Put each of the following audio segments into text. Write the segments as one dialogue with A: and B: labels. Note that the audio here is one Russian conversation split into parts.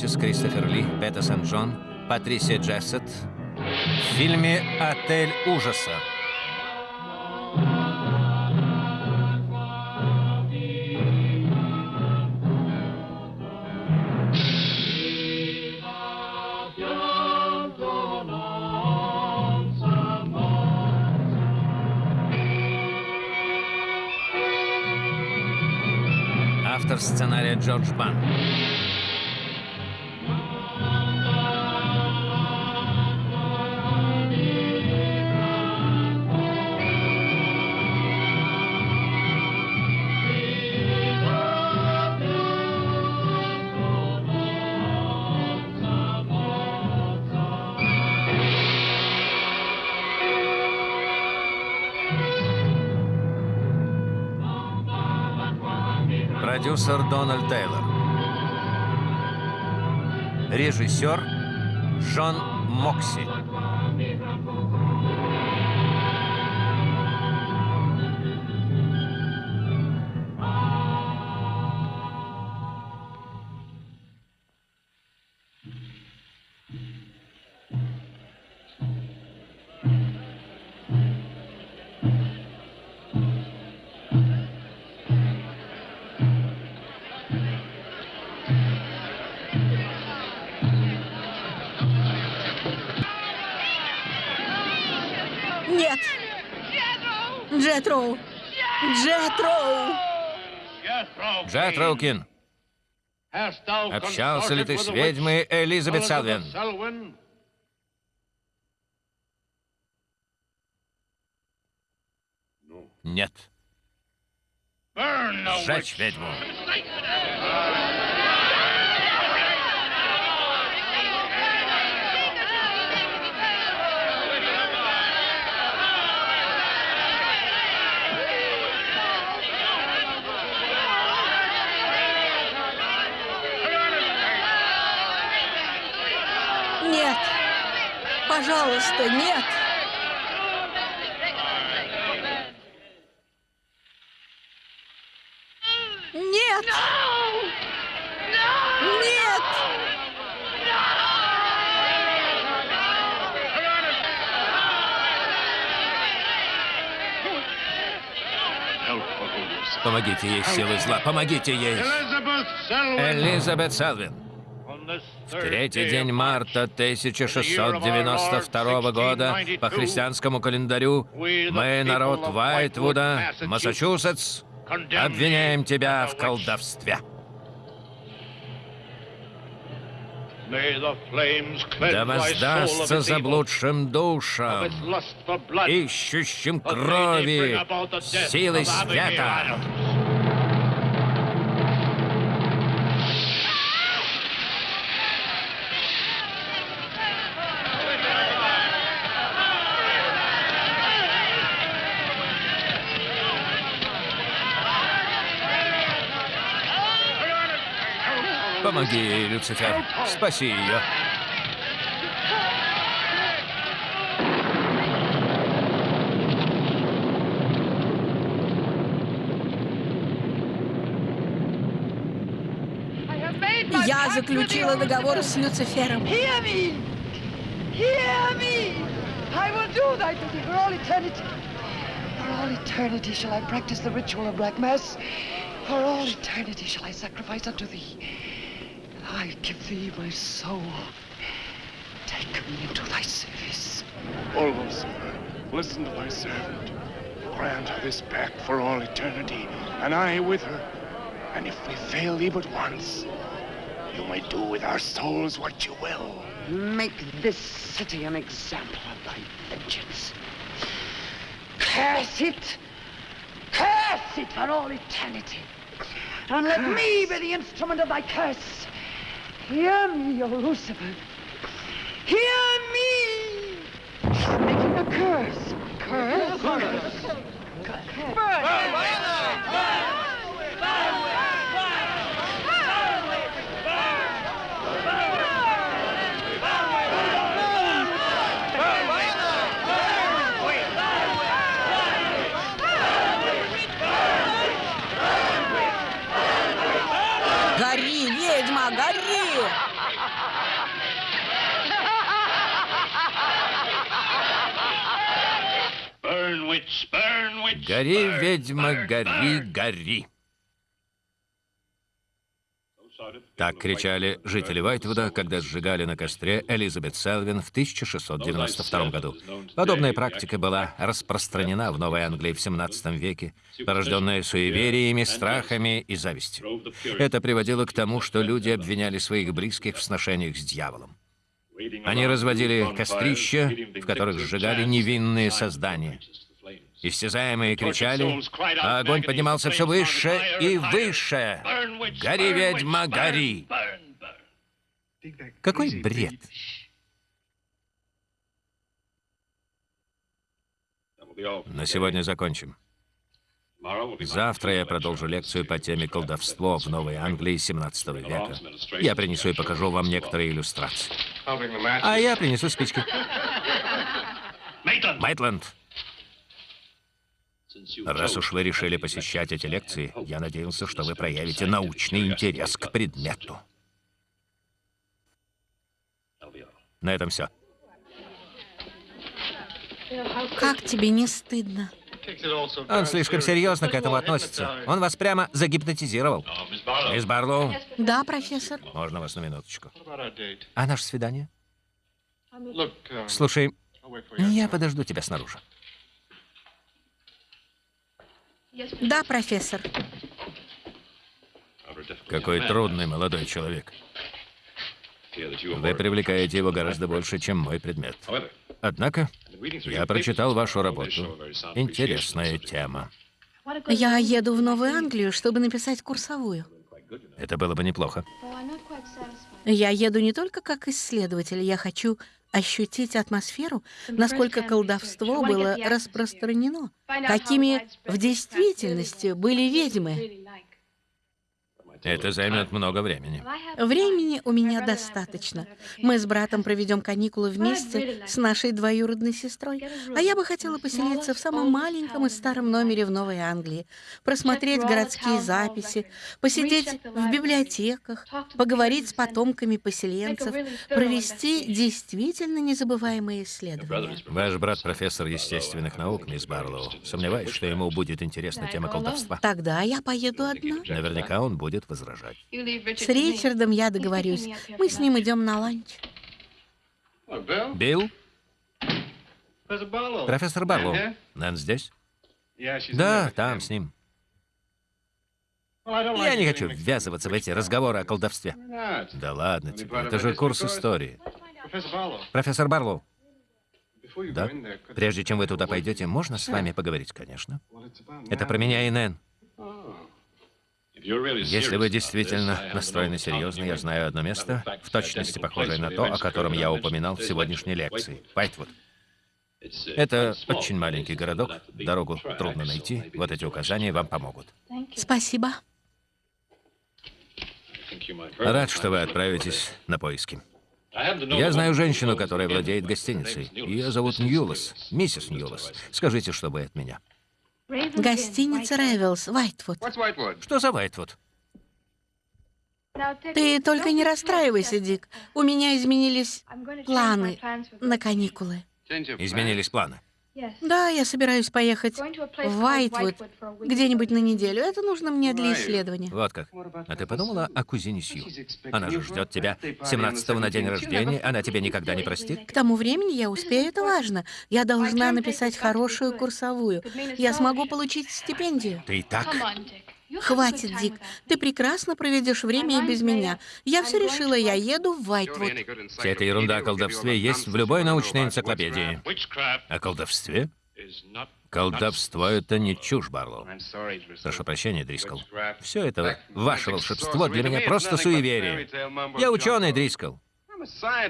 A: Лотис, Кристофер Ли, Бета Сент-Джон, Патрисия Джессет в фильме «Отель ужаса». Автор сценария Джордж Бан. Продюсер Дональд Тейлор. Режиссер Джон Мокси.
B: Джет
A: Роукин. Общался ли ты с ведьмой Элизабет Салвин? Нет. Сжечь ведьму.
B: Пожалуйста, нет! Нет! Нет!
A: Помогите ей, силы зла, помогите ей. Элизабет Салвин. В третий день марта 1692 года по христианскому календарю мы, народ Вайтвуда, Массачусетс, обвиняем тебя в колдовстве. Да воздастся заблудшим душам, ищущим крови, силы света. Помоги ей, Люцифер. Спаси ее.
B: Я заключила договор с Люцифером.
C: Hear me! Hear me! I will do thy bidding for all eternity. For all eternity shall I practice the ritual of Black Mass. For all eternity shall I sacrifice unto thee. I give thee my soul. Take me into thy service.
D: O Lucifer, listen to thy servant. Grant her this pact for all eternity, and I with her. And if we fail thee but once, you may do with our souls what you will.
C: Make this city an example of thy vengeance. Curse it! Curse it for all eternity! And let me be the instrument of thy curse. Hear me, O Lucifer. Hear me! She's making a curse. Curse? Curse.
B: curse. curse. curse. Гори,
A: ведьма, гори, гори. Так кричали жители Вайтвуда, когда сжигали на костре Элизабет Селвин в 1692 году. Подобная практика была распространена в Новой Англии в 17 веке, порожденная суевериями, страхами и завистью. Это приводило к тому, что люди обвиняли своих близких в сношениях с дьяволом. Они разводили кострища, в которых сжигали невинные создания. Истязаемые кричали, а огонь поднимался все выше и выше. «Гори, ведьма, гори!» Какой бред! На сегодня закончим. Завтра я продолжу лекцию по теме колдовство в Новой Англии 17 века. Я принесу и покажу вам некоторые иллюстрации. А я принесу спички. Майтленд, раз уж вы решили посещать эти лекции, я надеялся, что вы проявите научный интерес к предмету. На этом все.
B: Как тебе не стыдно?
A: Он слишком серьезно к этому относится. Он вас прямо загипнотизировал. Мисс Барлоу,
B: Да, профессор.
A: можно вас на минуточку? А наше свидание?
D: uh,
A: Слушай, я подожду тебя снаружи.
B: Да, профессор.
A: Какой трудный молодой человек. Вы привлекаете его гораздо больше, чем мой предмет. Однако, я прочитал вашу работу. Интересная тема.
B: Я еду в Новую Англию, чтобы написать курсовую.
A: Это было бы неплохо.
B: Я еду не только как исследователь, я хочу ощутить атмосферу, насколько колдовство было распространено, какими в действительности были ведьмы.
A: Это займет много времени.
B: Времени у меня достаточно. Мы с братом проведем каникулы вместе с нашей двоюродной сестрой. А я бы хотела поселиться в самом маленьком и старом номере в Новой Англии, просмотреть городские записи, посидеть в библиотеках, поговорить с потомками поселенцев, провести действительно незабываемые исследования.
A: Ваш брат профессор естественных наук, мисс Барлоу. Сомневаюсь, что ему будет интересна тема колдовства.
B: Тогда я поеду одна.
A: Наверняка он будет возражать.
B: С Ричардом я договорюсь. Мы с ним идем на ланч.
A: Билл? Профессор Барлоу. Нэн здесь? Да, там, с ним. Я не хочу ввязываться в эти разговоры о колдовстве. Да ладно тебе, это же курс истории. Профессор Барлоу, да? Прежде чем вы туда пойдете, можно с вами поговорить, конечно. Это про меня и Нэн. Если вы действительно настроены серьезно, я знаю одно место, в точности похожее на то, о котором я упоминал в сегодняшней лекции. Вайтвуд. Это очень маленький городок, дорогу трудно найти, вот эти указания вам помогут.
B: Спасибо.
A: Рад, что вы отправитесь на поиски. Я знаю женщину, которая владеет гостиницей. Ее зовут Ньюлас, миссис Ньюлас. Скажите, что вы от меня.
B: Гостиница Ревелс, Вайтвуд.
A: Что за Вайтвуд?
B: Ты только не расстраивайся, Дик. У меня изменились планы на каникулы.
A: Изменились планы.
B: Да, я собираюсь поехать в Вайтвуд где-нибудь на неделю. Это нужно мне для исследования.
A: Вот как. А ты подумала о кузине Сью? Она же ждет тебя 17 на день рождения, она тебя никогда не простит.
B: К тому времени я успею, это важно. Я должна написать хорошую курсовую. Я смогу получить стипендию.
A: Ты и так...
B: Хватит, Дик. Ты прекрасно проведешь время и без меня. Я все решила, я еду в Вайтвуд.
A: Вся эта ерунда о колдовстве есть в любой научной энциклопедии. О колдовстве? Колдовство — это не чушь, Барлоу. Прошу прощения, Дрискл. Все это ваше волшебство для меня просто суеверие. Я ученый, Дрискл.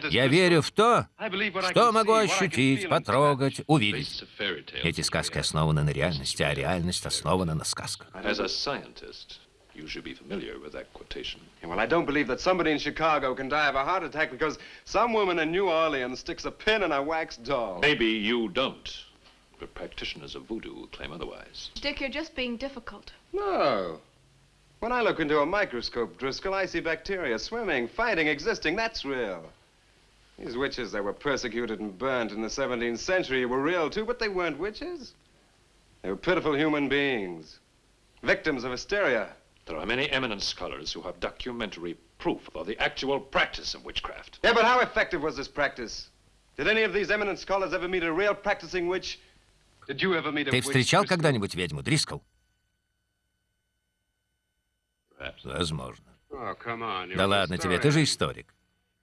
A: Я верю в то, что могу ощутить, потрогать, увидеть. Эти сказки основаны на реальности, а реальность основана на сказках.
E: As a scientist, you should be familiar with that quotation.
F: Yeah, Well, I don't believe that somebody in Chicago can die of a heart attack because some woman in New Orleans sticks a pin in a wax doll.
E: Maybe you don't, but practitioners of voodoo claim otherwise.
G: Dick, you're just being difficult.
F: No. When I look into a microscope, Driscoll, I see bacteria swimming, fighting, existing. That's real. These witches that were persecuted and burnt in the 17th century were real too, but they weren't witches. They were pitiful human beings, victims of hysteria.
E: There are many eminent scholars who have documentary proof of the actual practice of witchcraft.
F: Yeah, but how effective was this practice? Did any of these eminent scholars ever meet a real practicing witch? Did you ever meet a
A: Ты
F: witch?
A: встречал
F: Driscoll?
A: когда-нибудь ведьму, Дрискл? Возможно. Да ладно тебе, ты же историк.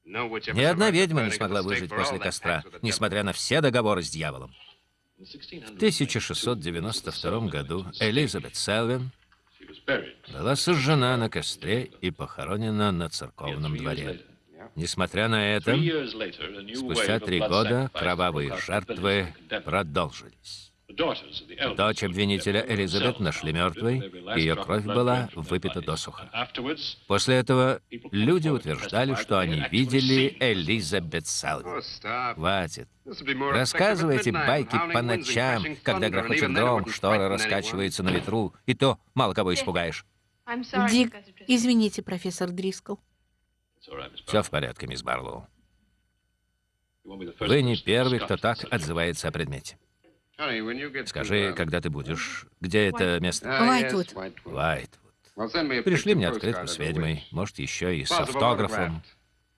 A: Ни одна ведьма не смогла выжить после костра, несмотря на все договоры с дьяволом.
E: In 1600,
A: В 1692 году Элизабет Селвин была сожжена на костре и похоронена на церковном дворе. Несмотря на это, спустя три года кровавые жертвы продолжились. Дочь обвинителя Элизабет нашли мертвой, ее кровь была выпита досуха. После этого люди утверждали, что они видели Элизабет
F: stop.
A: Хватит. Рассказывайте байки по ночам, когда грохочет гром,
F: anyone.
A: раскачиваются на ветру, и то мало кого испугаешь.
B: Дик, извините, профессор Дрискл.
A: Все в порядке, мисс Барлоу. Вы не первый, кто так отзывается о предмете. Скажи,
F: uh,
A: когда ты будешь... Где это место?
B: Вайтвуд.
F: Whitewood.
A: Вайтвуд. Пришли мне открытку с ведьмой, может, еще и с автографом.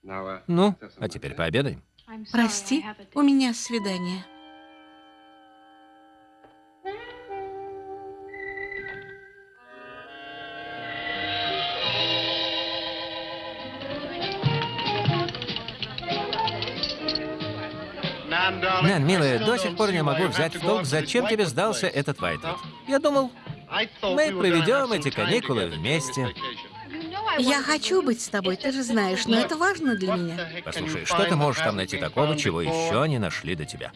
F: uh,
A: Ну, а теперь пообедаем.
B: Прости, у меня свидание.
A: Нэн, милая, до сих пор не могу взять в толк, зачем тебе сдался этот Вайтвуд. Я думал, мы проведем эти каникулы вместе.
B: Я хочу быть с тобой, ты же знаешь, но это важно для меня.
A: Послушай, что ты можешь там найти такого, чего еще не нашли до тебя?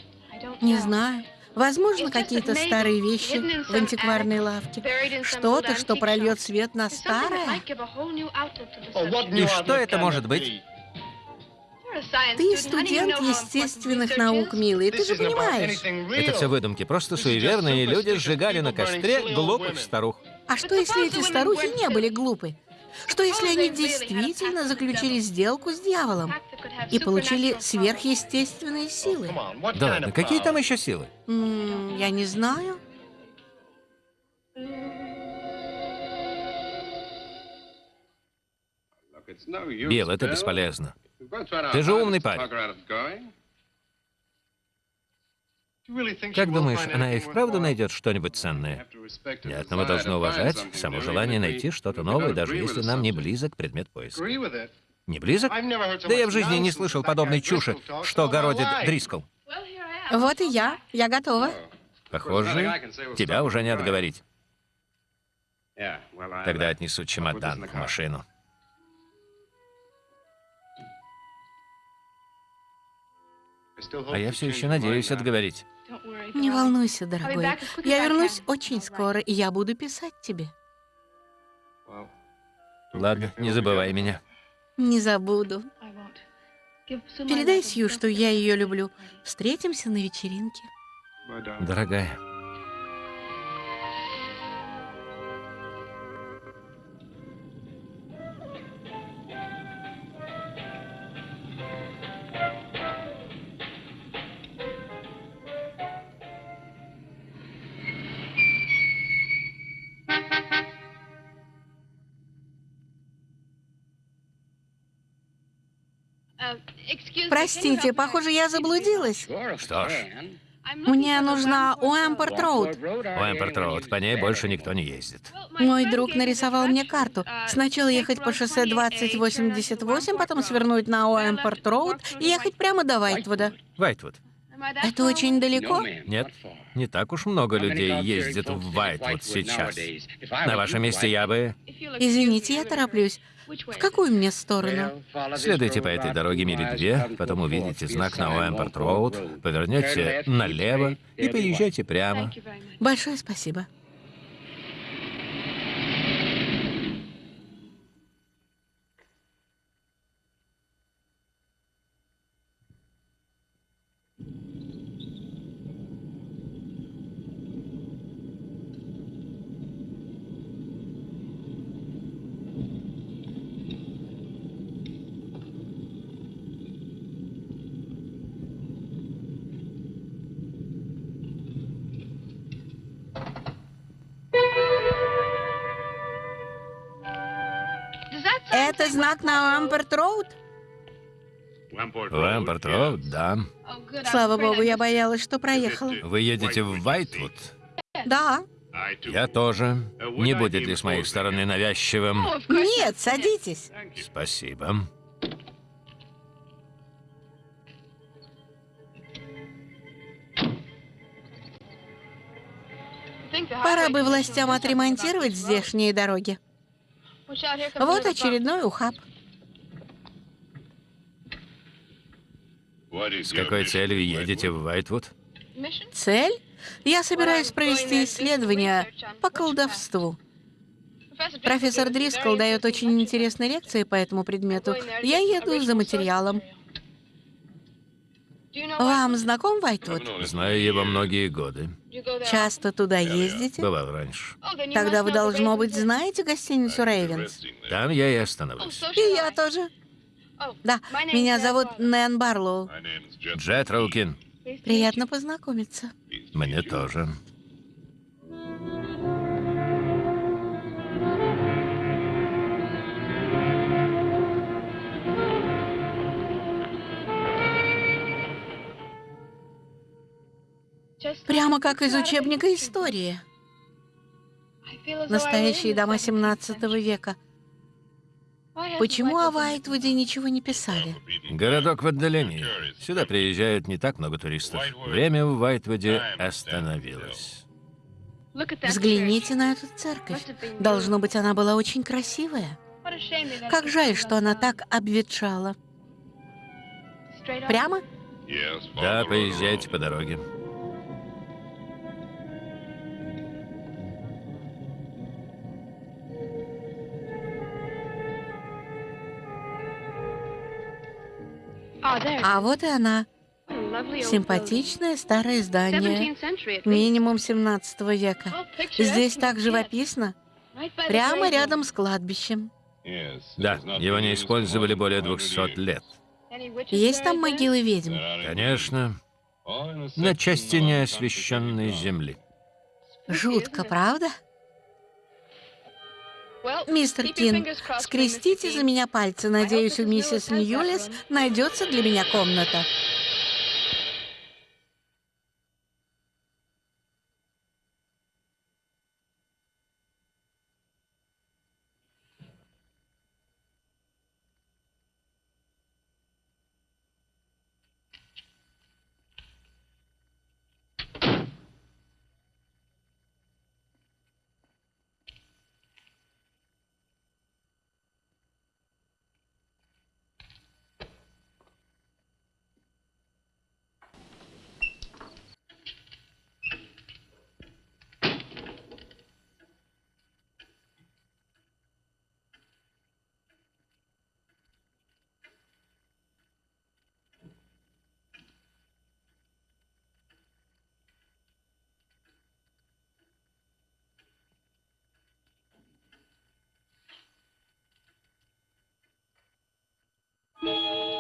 B: Не знаю. Возможно, какие-то старые вещи в антикварной лавке. Что-то, что прольет свет на старое.
A: И что это может быть?
B: Ты студент естественных наук, милый, ты же понимаешь.
A: Это все выдумки. Просто суеверные люди сжигали на костре глупых старух.
B: А что, если эти старухи не были глупы? Что, если они действительно заключили сделку с дьяволом и получили сверхъестественные силы?
A: Да ладно, какие там еще силы?
B: М, я не знаю.
A: Билл, это бесполезно. Ты же умный парень. Как думаешь, она и вправду найдет что-нибудь ценное? Нет, но мы должны уважать само желание найти что-то новое, даже если нам не близок предмет поиска. Не близок? Да я в жизни не слышал подобной чужи, что городит Дрискл.
B: Вот и я. Я готова.
A: Похоже, тебя уже не отговорить.
F: Тогда
A: Тогда отнесу чемодан в машину. А я все еще надеюсь отговорить.
B: Не волнуйся, дорогой. Я вернусь очень скоро, и я буду писать тебе.
A: Ладно, не забывай меня.
B: Не забуду. Передай Сью, что я ее люблю. Встретимся на вечеринке.
A: Дорогая,
B: Простите, похоже, я заблудилась.
A: что ж,
B: Мне нужна Уэмпорт Роуд.
A: Уэмпорт Роуд, по ней больше никто не ездит.
B: Мой друг нарисовал мне карту. Сначала ехать по шоссе 2088, потом свернуть на Уэмпорт Роуд и ехать прямо до Вайтвуда.
A: Вайтвуд.
B: Это очень далеко?
A: Нет, не так уж много людей ездит в Вайтвуд сейчас. На вашем месте я бы...
B: Извините, я тороплюсь. В какую мне сторону?
A: Следуйте по этой дороге мили две, потом увидите знак на Уэмпорт Роуд, повернете налево и поезжайте прямо.
B: Большое спасибо. На Амперт-Роуд?
A: Лампорт Роуд, да.
B: Слава богу, я боялась, что проехала.
A: Вы едете в Вайтвуд?
B: Да.
A: Я тоже. Не будет ли с моей стороны навязчивым?
B: Нет, садитесь.
A: Спасибо.
B: Пора бы властям отремонтировать здешние дороги. Вот очередной ухаб.
A: С какой целью едете в Вайтвуд?
B: Цель? Я собираюсь провести исследование по колдовству. Профессор Дрискл дает очень интересные лекции по этому предмету. Я еду за материалом. Вам знаком Вайтвуд?
A: Знаю его многие годы.
B: Часто туда ездите?
A: Бывал раньше.
B: Тогда вы, должно быть, знаете гостиницу Рейвенс?
A: Там я и остановлюсь.
B: И я тоже. Да, меня зовут Нэн Барлоу.
A: Джет Роукин.
B: Приятно познакомиться.
A: Мне тоже.
B: Прямо как из учебника истории. Настоящие дома 17 века. Почему о Вайтвуде ничего не писали?
A: Городок в отдалении. Сюда приезжают не так много туристов. Время в Вайтвуде остановилось.
B: Взгляните на эту церковь. Должно быть, она была очень красивая. Как жаль, что она так обветшала. Прямо?
A: Да, поезжайте по дороге.
B: А вот и она. Симпатичное старое здание. Минимум 17 века. Здесь так живописно. Прямо рядом с кладбищем.
A: Да, его не использовали более 200 лет.
B: Есть там могилы ведьм?
A: Конечно, на части неосвещенной земли.
B: Жутко, правда? Мистер Кин, скрестите за меня пальцы. Надеюсь, у миссис Ньюлис найдется для меня комната.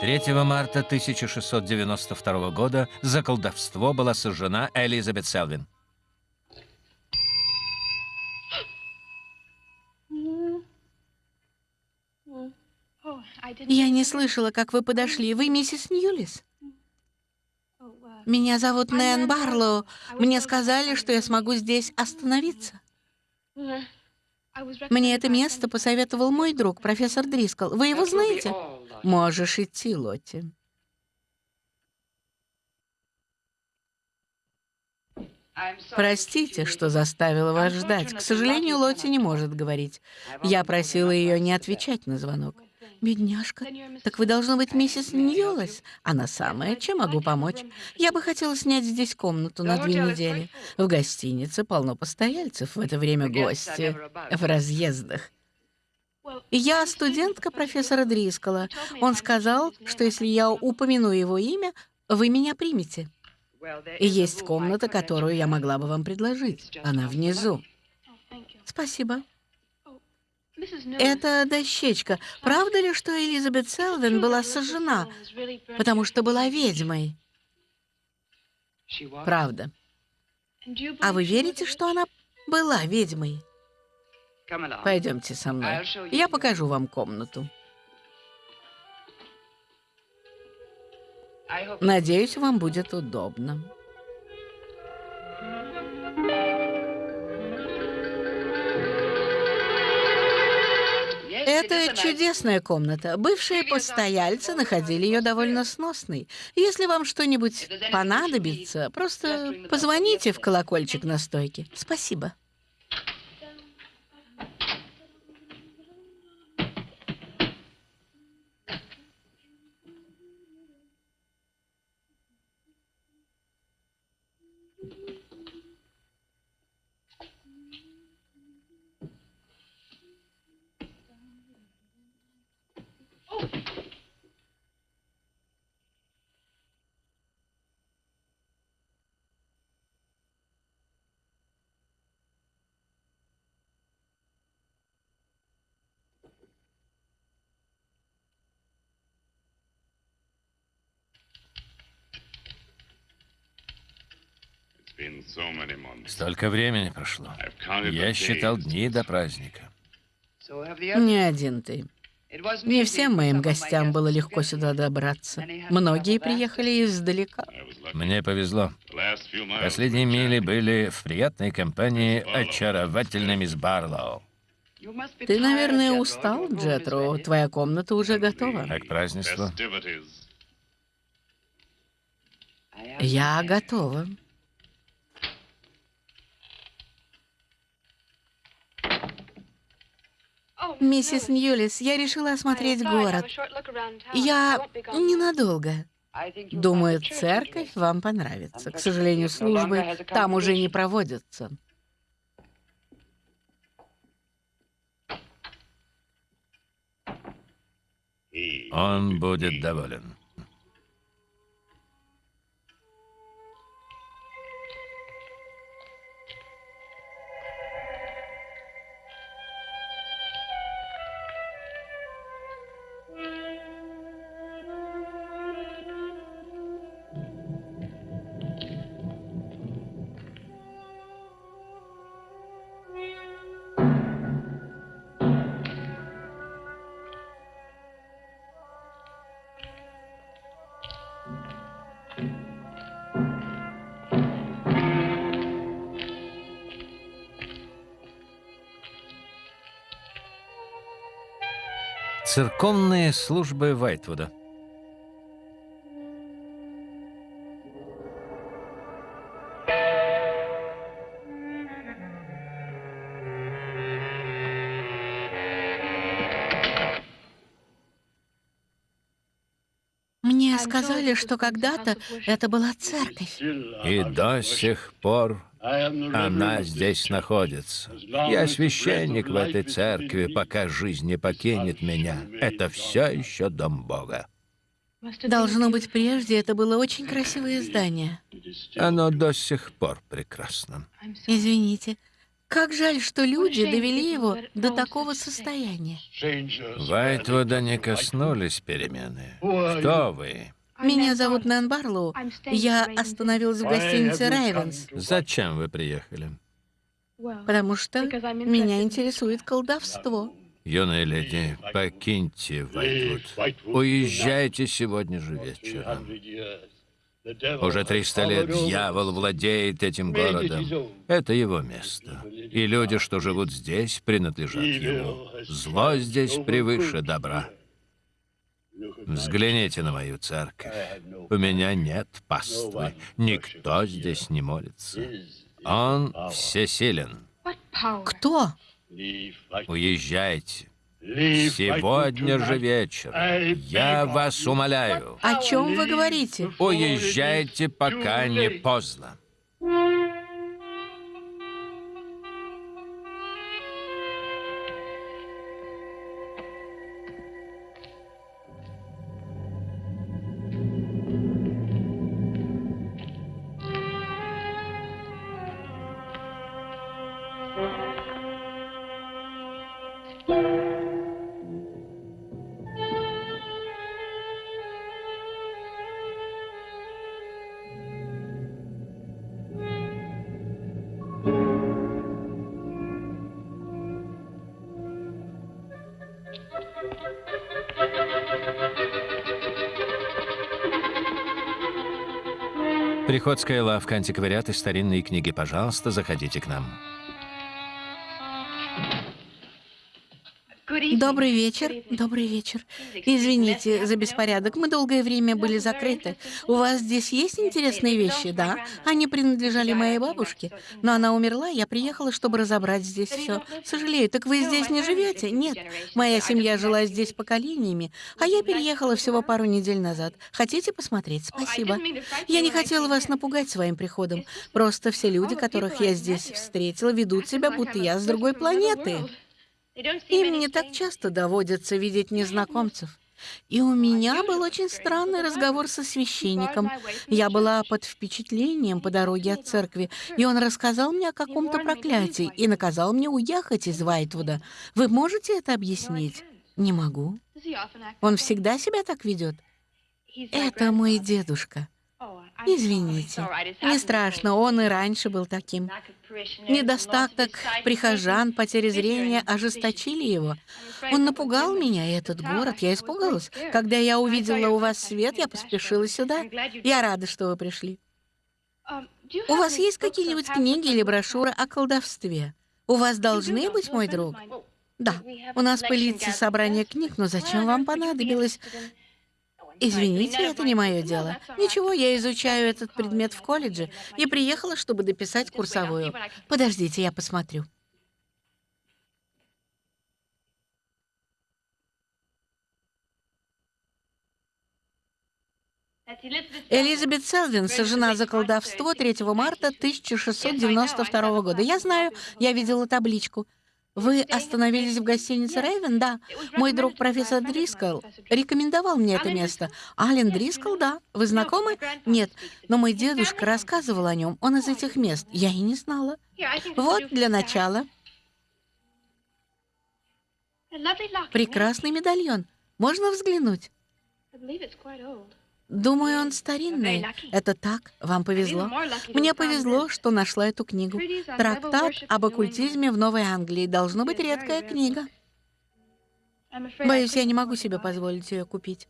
A: Третьего марта 1692 года за колдовство была сожжена Элизабет Селвин.
B: Я не слышала, как вы подошли. Вы миссис Ньюлис? Меня зовут Нэн Барлоу. Мне сказали, что я смогу здесь остановиться. Мне это место посоветовал мой друг, профессор Дрискл. Вы его знаете? Можешь идти, Лотти. Простите, что заставила вас ждать. К сожалению, Лотти не может говорить. Я просила ее не отвечать на звонок. Бедняжка. Так вы должны быть миссис Ньюлес. Она самая. Чем могу помочь? Я бы хотела снять здесь комнату на две недели. В гостинице полно постояльцев. В это время гости в разъездах. Я студентка профессора Дрискола. Он сказал, что если я упомяну его имя, вы меня примете. Есть комната, которую я могла бы вам предложить. Она внизу. Спасибо. Это дощечка. Правда ли, что Элизабет Селвин была сожжена, потому что была ведьмой? Правда. А вы верите, что она была ведьмой? Пойдемте со мной. Я покажу вам комнату. Надеюсь, вам будет удобно. Это чудесная комната. Бывшие постояльцы находили ее довольно сносной. Если вам что-нибудь понадобится, просто позвоните в колокольчик на стойке. Спасибо.
A: Столько времени прошло. Я считал дни до праздника.
B: Не один ты. Не всем моим гостям было легко сюда добраться. Многие приехали издалека.
A: Мне повезло. Последние мили были в приятной компании очаровательной мисс Барлоу.
B: Ты, наверное, устал, Джетро. Твоя комната уже готова.
A: А к празднеству?
B: Я готова. Миссис Ньюлис, я решила осмотреть город. Я ненадолго. Думаю, церковь вам понравится. К сожалению, службы там уже не проводятся.
A: Он будет доволен. Церковные службы Вайтвуда.
B: Мне сказали, что когда-то это была церковь.
A: И до сих пор она здесь находится. Я священник в этой церкви, пока жизнь не покинет меня. Это все еще дом Бога.
B: Должно быть, прежде это было очень красивое здание.
A: Оно до сих пор прекрасно.
B: Извините. Как жаль, что люди довели его до такого состояния.
A: Вайтвуда не коснулись перемены. Кто вы?
B: Меня зовут Нэн Барлоу. Я остановилась в гостинице «Райвенс»,
A: Зачем вы приехали?
B: потому что меня интересует колдовство.
A: Юная леди, покиньте Вайтвуд. Уезжайте сегодня же вечером. Уже 300 лет дьявол владеет этим городом. Это его место. И люди, что живут здесь, принадлежат ему. Зло здесь превыше добра. Взгляните на мою церковь. У меня нет паствы. Никто здесь не молится. Он всесилен.
B: Кто?
A: Уезжайте. Сегодня же вечером. Я вас умоляю.
B: О чем вы говорите?
A: Уезжайте, пока не поздно. Приходская лавка, антиквариат и старинные книги. Пожалуйста, заходите к нам.
B: Добрый вечер. Добрый вечер. Извините за беспорядок. Мы долгое время были закрыты. У вас здесь есть интересные вещи, да? Они принадлежали моей бабушке, но она умерла, я приехала, чтобы разобрать здесь все. Сожалею, так вы здесь не живете? Нет. Моя семья жила здесь поколениями, а я переехала всего пару недель назад. Хотите посмотреть? Спасибо. Я не хотела вас напугать своим приходом. Просто все люди, которых я здесь встретила, ведут себя, будто я с другой планеты. Им не так часто доводится видеть незнакомцев. И у меня был очень странный разговор со священником. Я была под впечатлением по дороге от церкви, и он рассказал мне о каком-то проклятии и наказал мне уехать из Вайтвуда. Вы можете это объяснить? Не могу. Он всегда себя так ведет? Это мой дедушка. Извините. Не страшно, он и раньше был таким. Недостаток прихожан, потеря зрения ожесточили его. Он напугал меня, этот город. Я испугалась. Когда я увидела у вас свет, я поспешила сюда. Я рада, что вы пришли. У вас есть какие-нибудь книги или брошюры о колдовстве? У вас должны быть, мой друг? Да, у нас пылится собрание книг, но зачем вам понадобилось? Извините, это не мое дело. Ничего, я изучаю этот предмет в колледже и приехала, чтобы дописать курсовую. Подождите, я посмотрю. Элизабет Селвин сожжена за колдовство 3 марта 1692 года. Я знаю, я видела табличку. Вы остановились в гостинице Рейвен? Да. Мой друг профессор Дрискл рекомендовал мне это место. Ален Дрискл, да. Вы знакомы? Нет. Но мой дедушка рассказывал о нем. Он из этих мест. Я и не знала. Вот для начала. Прекрасный медальон. Можно взглянуть? Думаю, он старинный. Это так, вам повезло. Мне повезло, что нашла эту книгу. Трактат об оккультизме в Новой Англии. Должно быть редкая книга. Боюсь, я не могу себе позволить ее купить.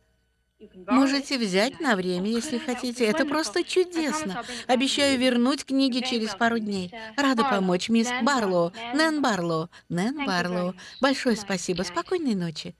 B: Можете взять на время, если хотите. Это просто чудесно. Обещаю вернуть книги через пару дней. Рада помочь, мисс Барлоу. Нэн Барлоу. Нэн Барлоу. Большое спасибо. Спокойной ночи.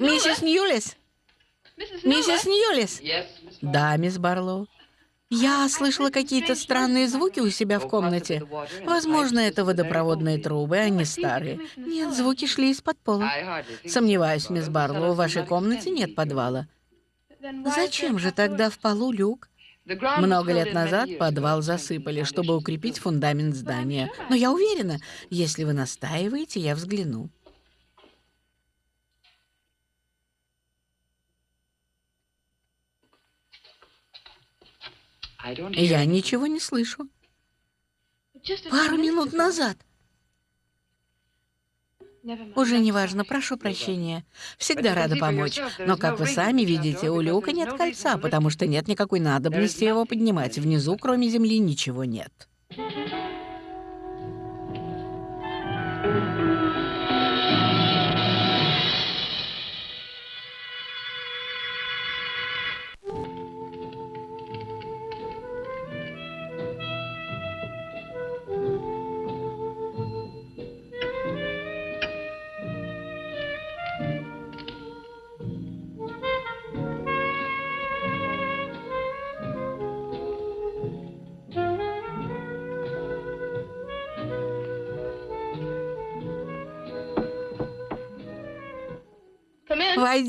B: Миссис Ньюлис? Миссис Ньюлис? Да, мисс Барлоу. Я слышала какие-то странные звуки у себя в комнате. Возможно, это водопроводные трубы, они старые. Нет, звуки шли из-под пола. Сомневаюсь, мисс Барлоу, в вашей комнате нет подвала. Зачем же тогда в полу люк? Много лет назад подвал засыпали, чтобы укрепить фундамент здания. Но я уверена, если вы настаиваете, я взгляну. Я ничего не слышу. Пару минут назад. Уже не важно, прошу прощения. Всегда рада помочь. Но, как вы сами видите, у люка нет кольца, потому что нет никакой надобности его поднимать. Внизу, кроме земли, ничего нет.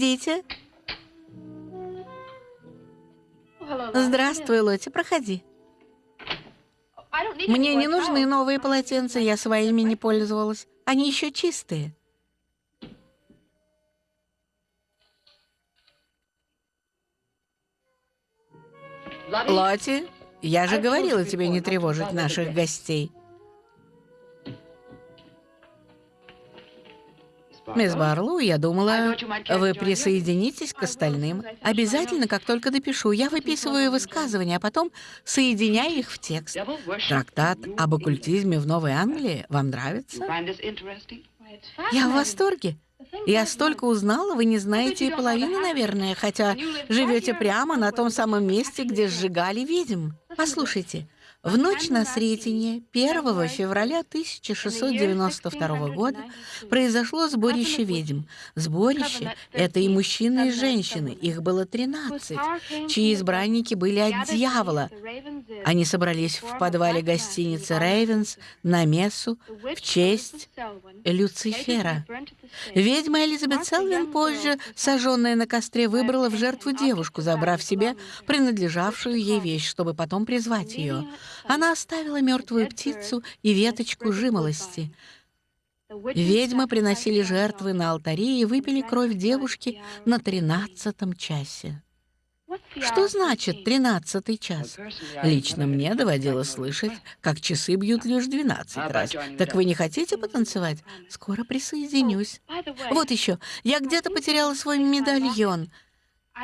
B: Войдите. Здравствуй, Лотти, проходи. Мне не нужны новые полотенца, я своими не пользовалась. Они еще чистые. Лотти, я же говорила тебе не тревожить наших гостей. Мисс Барлоу, я думала, вы присоединитесь к остальным. Обязательно, как только допишу. Я выписываю высказывания, а потом соединяю их в текст. Трактат об оккультизме в Новой Англии вам нравится? Я в восторге. Я столько узнала, вы не знаете и половины, наверное, хотя живете прямо на том самом месте, где сжигали ведьм. Послушайте, в ночь на Сретение 1 февраля 1692 года произошло сборище ведьм. Сборище — это и мужчины, и женщины, их было 13, чьи избранники были от дьявола. Они собрались в подвале гостиницы «Рейвенс» на мессу в честь Люцифера. Ведьма Элизабет Селвин, позже сожженная на костре, выбрала в жертву девушку, забрав себе принадлежавшую ей вещь, чтобы потом призвать ее. Она оставила мертвую птицу и веточку жимолости. Ведьмы приносили жертвы на алтаре и выпили кровь девушки на тринадцатом часе. Что значит тринадцатый час? Лично мне доводилось слышать, как часы бьют лишь двенадцать раз. Так вы не хотите потанцевать? Скоро присоединюсь. Вот еще, я где-то потеряла свой медальон.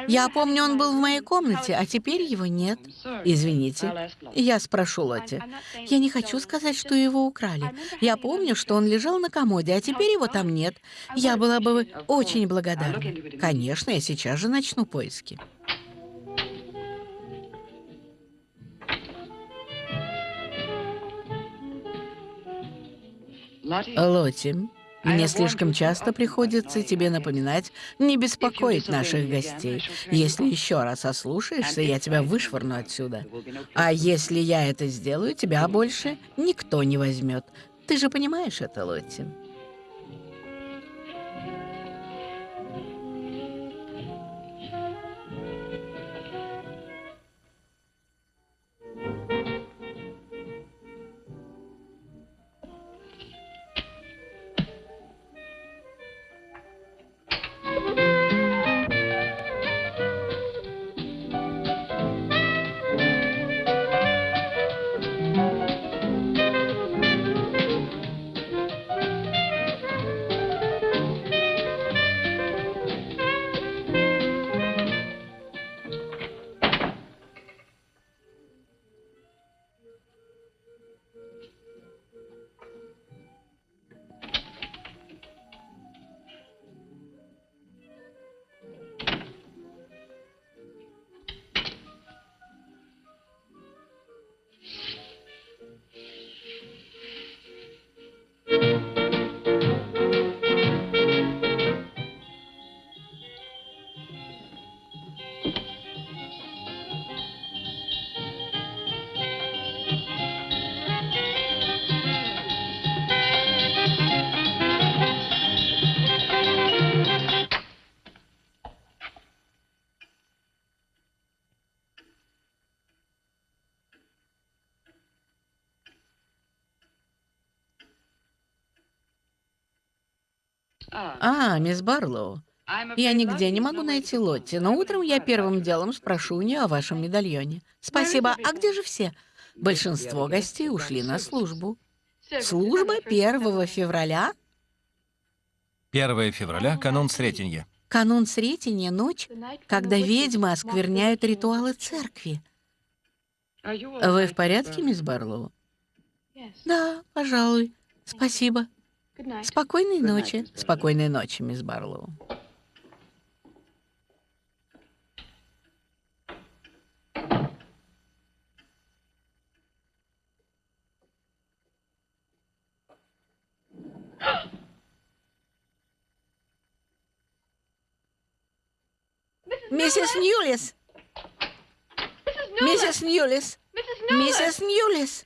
B: Я помню, он был в моей комнате, а теперь его нет. Извините. Я спрошу Лотти. Я не хочу сказать, что его украли. Я помню, что он лежал на комоде, а теперь его там нет. Я была бы очень благодарна. Конечно, я сейчас же начну поиски. Лотти, мне слишком часто приходится тебе напоминать не беспокоить наших гостей. Если еще раз ослушаешься, я тебя вышвырну отсюда. А если я это сделаю, тебя больше никто не возьмет. Ты же понимаешь это, Лотти? А, мисс Барлоу. Я нигде не могу найти Лотти, но утром я первым делом спрошу у нее о вашем медальоне. Спасибо. А где же все? Большинство гостей ушли на службу. Служба 1 февраля?
A: 1 февраля — канун Сретенья.
B: Канун Сретенья — ночь, когда ведьмы оскверняют ритуалы церкви. Вы в порядке, мисс Барлоу? Да, пожалуй. Спасибо. Спокойной ночи. Спокойной ночи, мисс Барлоу. Миссис Ньюлис! Миссис Ньюлис! Миссис Ньюлис!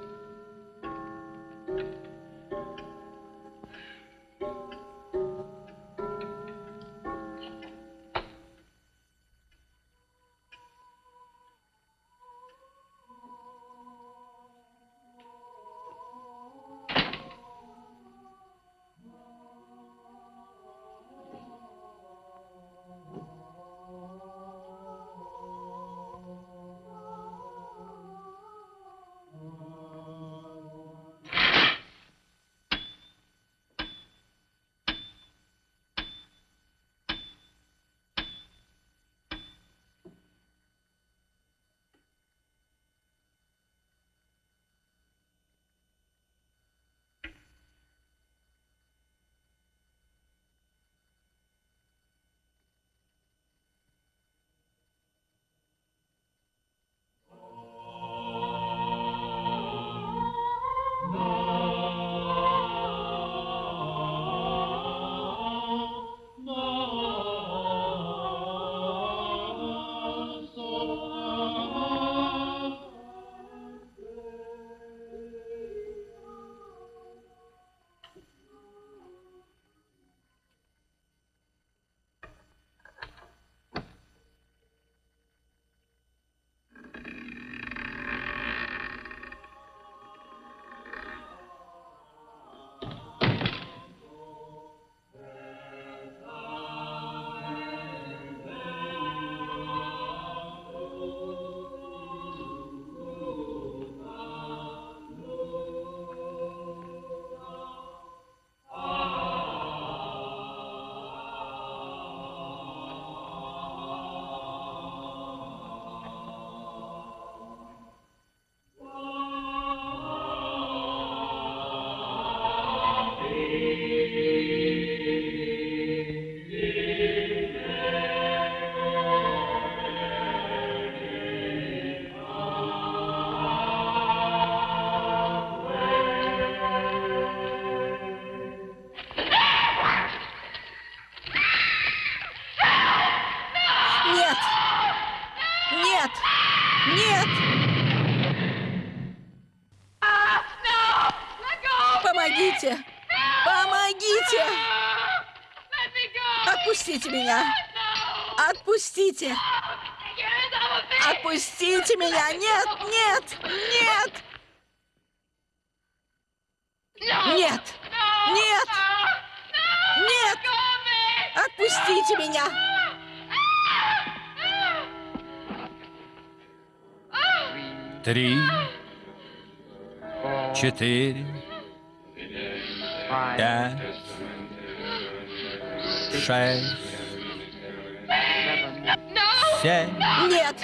A: семь.
B: Нет!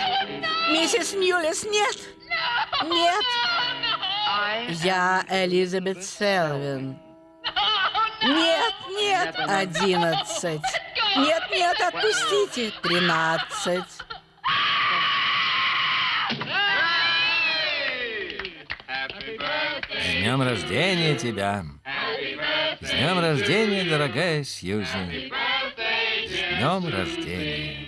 B: Миссис Ньюлис, нет! Нет! Я Элизабет Селвин. Нет, нет, одиннадцать. Нет, нет, отпустите. Тринадцать.
A: С днем рождения тебя! С днем рождения, дорогая Сьюзи! С днем рождения!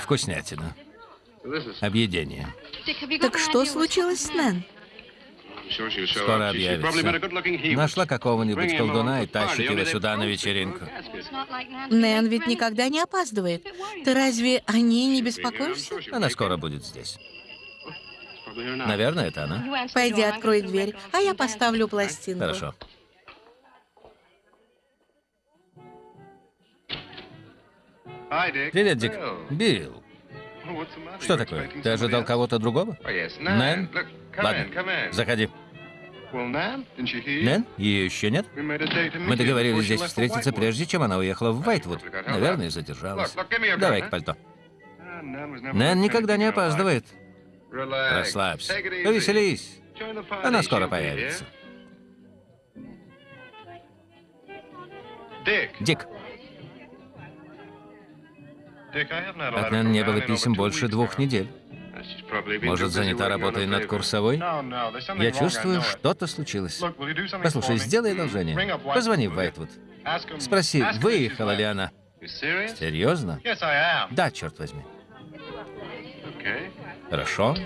A: Вкуснятина. Объедение.
B: Так что случилось с Нэн?
A: Скоро объявится. Нашла какого-нибудь колдуна и тащит его сюда на вечеринку.
B: Нэн ведь никогда не опаздывает. Ты разве о ней не беспокоишься?
A: Она скоро будет здесь. Наверное, это она.
B: Пойди, открой дверь, а я поставлю пластинку.
A: Хорошо. Привет, Дик. Билл. Что такое? Ты ожидал кого-то другого? Нэн? Ладно, заходи. Нэн? Ее еще нет? Мы договорились здесь встретиться, прежде чем она уехала в Вайтвуд. Наверное, задержалась. Давай-ка пальто. Нэн никогда не опаздывает. Расслабься. Повеселись. Она скоро появится. Дик, от Нэн не было писем больше двух недель. Может, занята работой над курсовой? Я чувствую, что-то случилось. Послушай, сделай одолжение. Позвони в Вайтвуд. Спроси, выехала ли она. Серьезно? Да, черт возьми. Хорошо.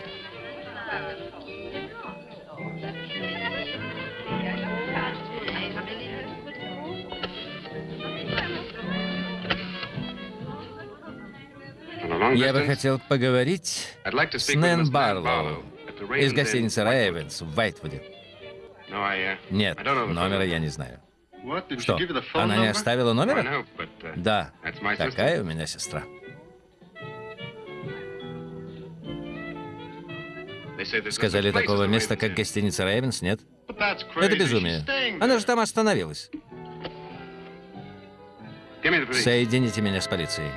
A: Я бы хотел поговорить с Нэн Барлоу из гостиницы Рейвенс в Вайтвуде. Нет, номера я не знаю. Что, она не оставила номера? Да, такая у меня сестра. Сказали, такого места, как гостиница Рейвенс, нет? Это безумие. Она же там остановилась. Соедините меня с полицией.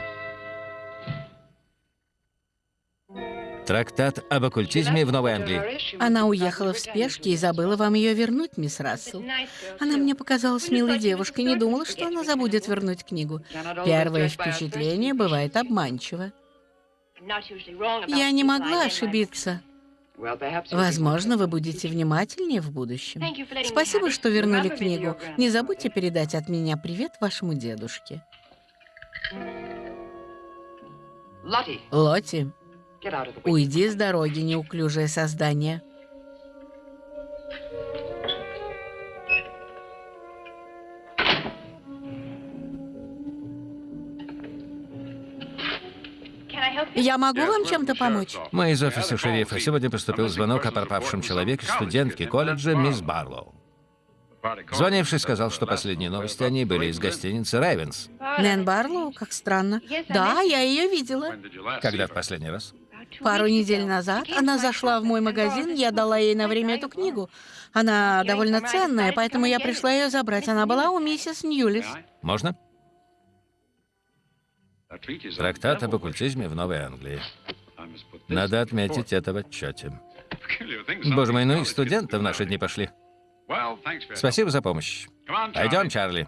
A: Трактат об оккультизме в Новой Англии.
B: Она уехала в спешке и забыла вам ее вернуть, мисс Рассел. Она мне показалась милой девушкой, не думала, что она забудет вернуть книгу. Первое впечатление бывает обманчиво. Я не могла ошибиться. Возможно, вы будете внимательнее в будущем. Спасибо, что вернули книгу. Не забудьте передать от меня привет вашему дедушке. Лотти, уйди с дороги, неуклюжее создание. Я могу вам чем-то помочь?
A: Мы из офиса шерифа. Сегодня поступил звонок о пропавшем человеке, студентке колледжа мисс Барлоу. Звонивший сказал, что последние новости о ней были из гостиницы Райвенс.
B: Нэн Барлоу? Как странно. Да, я ее видела.
A: Когда в последний раз?
B: Пару недель назад она зашла в мой магазин, я дала ей на время эту книгу. Она довольно ценная, поэтому я пришла ее забрать. Она была у миссис Ньюлис.
A: Можно? Трактат об оккультизме в Новой Англии. Надо отметить это в отчете. Боже мой, ну и студенты в наши дни пошли. Спасибо за помощь. Пойдем, Чарли.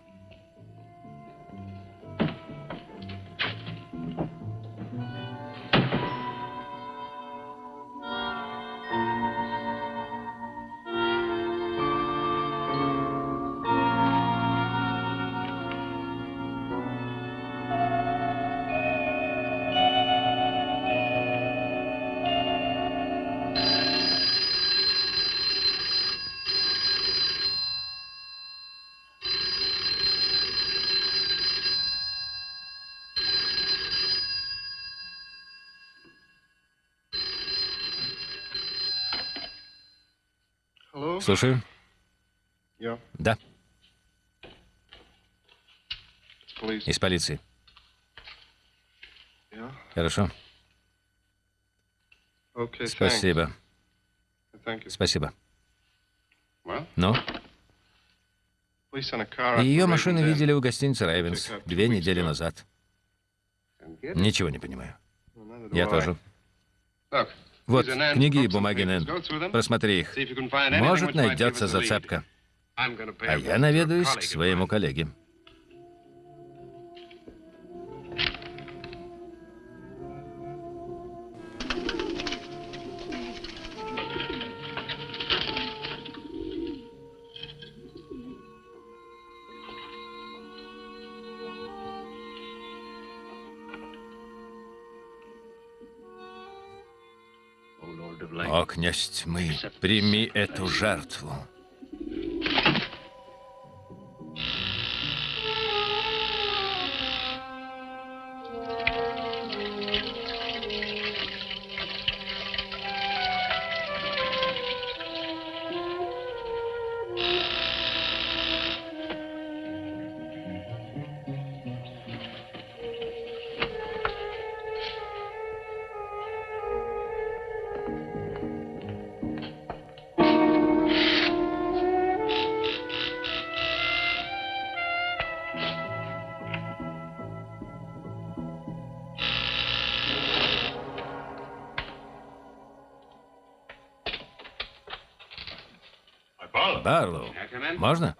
A: Слушаю. Да, из полиции. Хорошо. Спасибо. Спасибо. Ну, ее машину видели у гостиницы Рейвенс две недели назад. Ничего не понимаю. Я тоже. Вот, книги и бумаги. Нэн. Просмотри их. Может, найдется зацепка. А я наведаюсь к своему коллеге. Князь тьмы, прими эту жертву. Можно?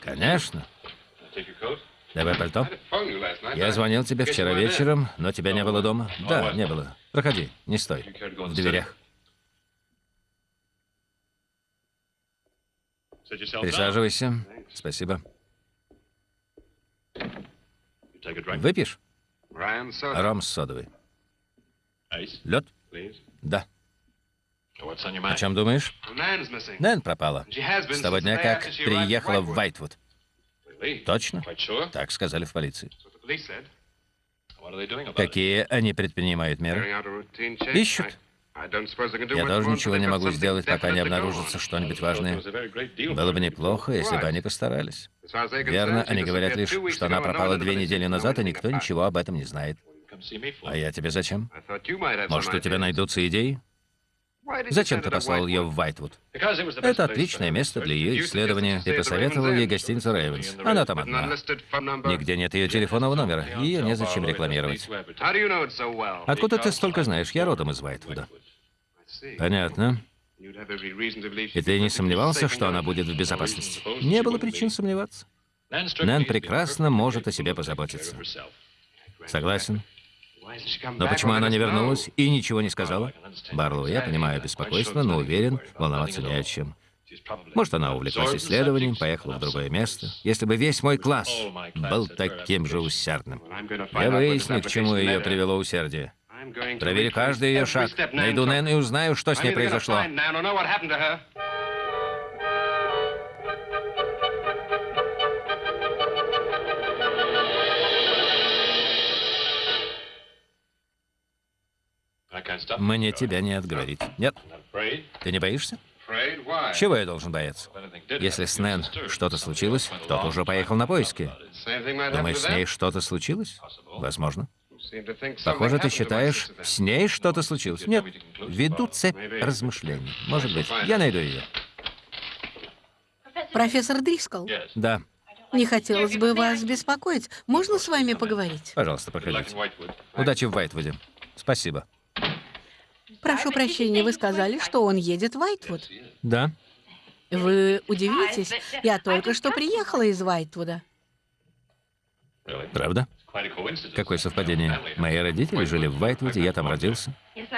A: Конечно. Давай пальто. Я звонил тебе вчера вечером, но тебя не было дома. Да, не было. Проходи, не стой. В дверях. Присаживайся. Спасибо. Выпьешь? Ром с содовой. Лед? Да.
E: О
A: чем думаешь? Нэн пропала. С того дня, как приехала в. Вайтвуд. Точно? Так сказали в полиции. Какие они предпринимают меры? Ищут. Я тоже ничего не могу сделать, пока не обнаружится что-нибудь важное. Было бы неплохо, если бы они постарались. Верно, они говорят лишь, что она пропала две недели назад, и никто ничего об этом не знает. А я тебе зачем? Может, у тебя найдутся идеи? Зачем ты послал ее в Вайтвуд? Это отличное место для ее исследования. Ты посоветовал ей гостиницу Рейвенс. Она там одна. Нигде нет ее телефонного номера. Ее незачем рекламировать. Откуда ты столько знаешь? Я родом из Вайтвуда. Понятно. И ты не сомневался, что она будет в безопасности? Не было причин сомневаться. Нэн прекрасно может о себе позаботиться. Согласен. Но почему она не вернулась и ничего не сказала? Барлоу, я понимаю беспокойство, но уверен, волноваться не о чем. Может, она увлеклась исследованием, поехала в другое место. Если бы весь мой класс был таким же усердным. Я выясню, к чему ее привело усердие. Проверю каждый ее шаг. Найду. Нэн и узнаю, что с ней произошло. Мне тебя не отговорить. Нет? Ты не боишься? Чего я должен бояться? Если с Нэн что-то случилось, кто-то уже поехал на поиски. Думаешь, с ней что-то случилось? Возможно. Похоже, ты считаешь, с ней что-то случилось. Нет, веду цепь размышлений. Может быть, я найду ее.
B: Профессор Дрискл,
A: Да,
B: не хотелось бы вас беспокоить. Можно с вами поговорить?
A: пожалуйста, проходите. Удачи в Вайтвуде. Спасибо.
B: Прошу прощения, вы сказали, что он едет в Вайтвуд.
A: Да,
B: Вы удивитесь, я только что приехала из Вайтвуда.
A: правда? Какое совпадение. Мои родители жили в Вайтвуде, я там родился.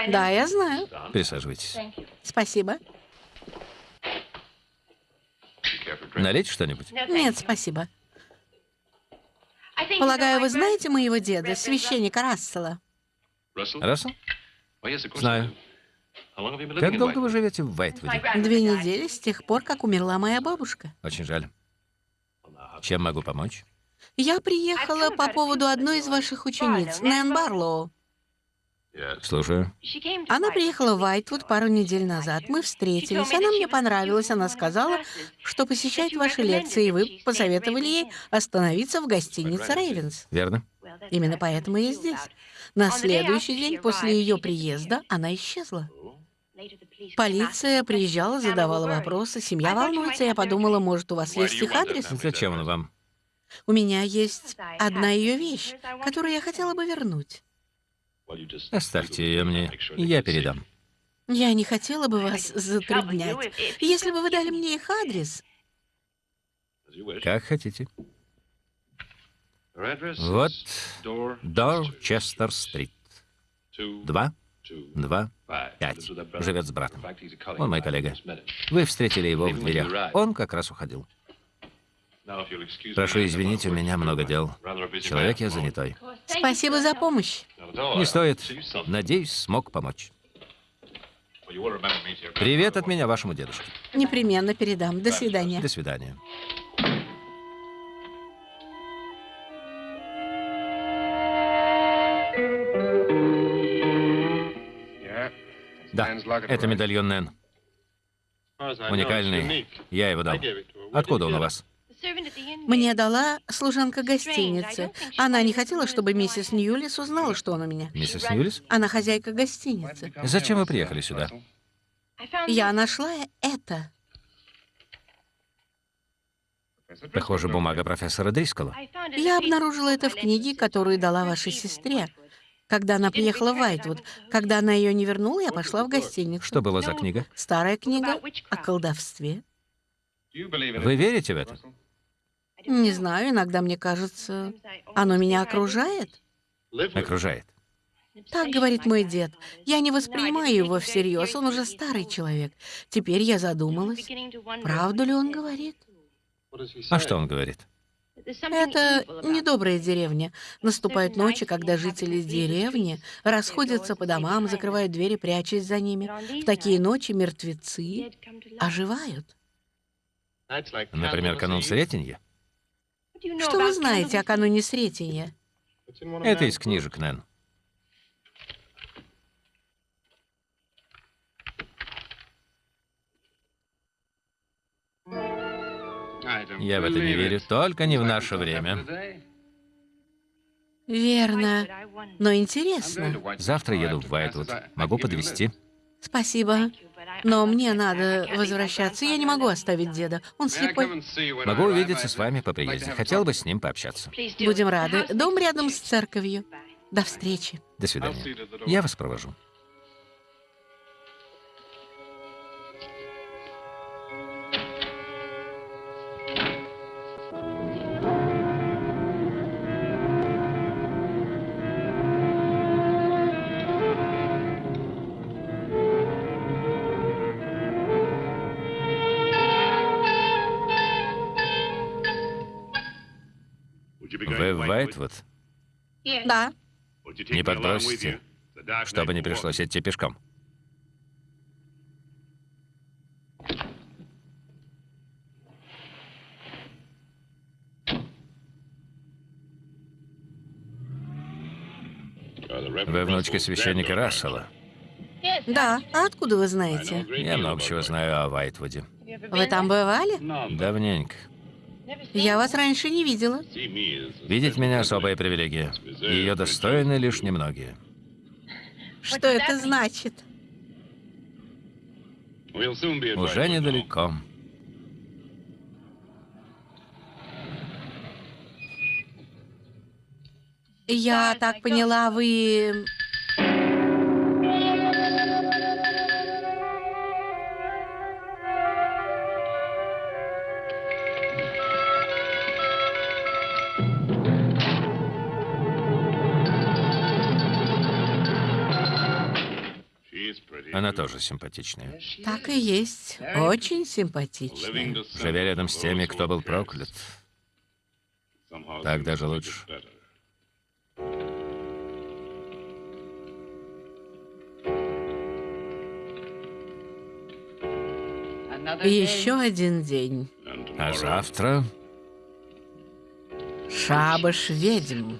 B: Да, я знаю.
A: Присаживайтесь.
B: Спасибо.
A: Налить что-нибудь?
B: Нет, спасибо. Полагаю, вы знаете моего деда, священника Рассела?
A: Рассел? Знаю. Как долго вы живете в Вайтвуде?
B: Две недели с тех пор, как умерла моя бабушка.
A: Очень жаль. Чем могу помочь?
B: Я приехала по поводу одной из ваших учениц, Нэн Барлоу.
A: Слушаю.
B: Она приехала в Вайтвуд пару недель назад. Мы встретились. Она мне понравилась. Она сказала, что посещает ваши лекции, и вы посоветовали ей остановиться в гостинице Рейвенс.
A: Верно?
B: Именно поэтому я здесь. На следующий день после ее приезда она исчезла. Полиция приезжала, задавала вопросы. Семья волнуется. Я подумала, может, у вас есть их адрес?
A: Зачем он вам?
B: У меня есть одна ее вещь, которую я хотела бы вернуть.
A: Оставьте ее мне, и я передам.
B: Я не хотела бы вас затруднять. Если бы вы дали мне их адрес,
A: Как хотите. Вот Дорчестер-стрит. Два, два, пять. Живет с братом. Он мой коллега. Вы встретили его в дверях. Он как раз уходил. Прошу извинить, у меня много дел. Человек я занятой.
B: спасибо за помощь.
A: Не стоит. Надеюсь, смог помочь. Привет от меня вашему дедушке.
B: Непременно передам. До свидания.
A: До свидания. Да, это медальон Нэн. Уникальный. Я его дал. Откуда он у вас?
B: Мне дала служанка гостиницы. Она не хотела, чтобы миссис Ньюлис узнала, что он у меня.
A: Миссис Ньюлис?
B: Она хозяйка гостиницы.
A: Зачем вы приехали сюда?
B: Я нашла это.
A: Похоже, бумага профессора Дрискола.
B: Я обнаружила это в книге, которую дала вашей сестре. Когда она приехала в Вайтвуд. Когда она ее не вернула, я пошла в гостиницу.
A: Что было за книга?
B: Старая книга о колдовстве.
A: Вы верите в это?
B: Не знаю, иногда мне кажется, оно меня окружает.
A: Окружает.
B: Так говорит мой дед. Я не воспринимаю его всерьез, он уже старый человек. Теперь я задумалась, правду ли он говорит?
A: А что он говорит?
B: Это недобрая деревня. Наступают ночи, когда жители деревни расходятся по домам, закрывают двери, прячась за ними. В такие ночи мертвецы оживают.
A: Например, канун Сретенья?
B: Что вы знаете о кануне Сретения?
A: Это из книжек, Нэн. Я в это не верю, только не в наше время.
B: Верно. Но интересно.
A: Завтра еду в Вайтвуд. Могу подвезти.
B: Спасибо. Но мне надо возвращаться. Я не могу оставить деда. Он слепой.
A: Могу увидеться с вами по приезде. Хотел бы с ним пообщаться.
B: Будем рады. Дом рядом с церковью. До встречи.
A: До свидания. Я вас провожу. Вайтвуд?
B: Да.
A: Не подбросите, чтобы не пришлось идти пешком. Вы внучка священника Рассела.
B: Да. А откуда вы знаете?
A: Я много чего знаю о Вайтвуде.
B: Вы там бывали?
A: Давненько.
B: Я вас раньше не видела.
A: Видеть меня особая привилегия. Ее достойны лишь немногие.
B: Что это значит?
A: Уже недалеко.
B: Я так поняла, вы...
A: Она тоже симпатичная.
B: Так и есть. Очень симпатичная.
A: Живя рядом с теми, кто был проклят. Так даже лучше.
B: Еще один день.
A: А завтра
B: Шабаш ведьм.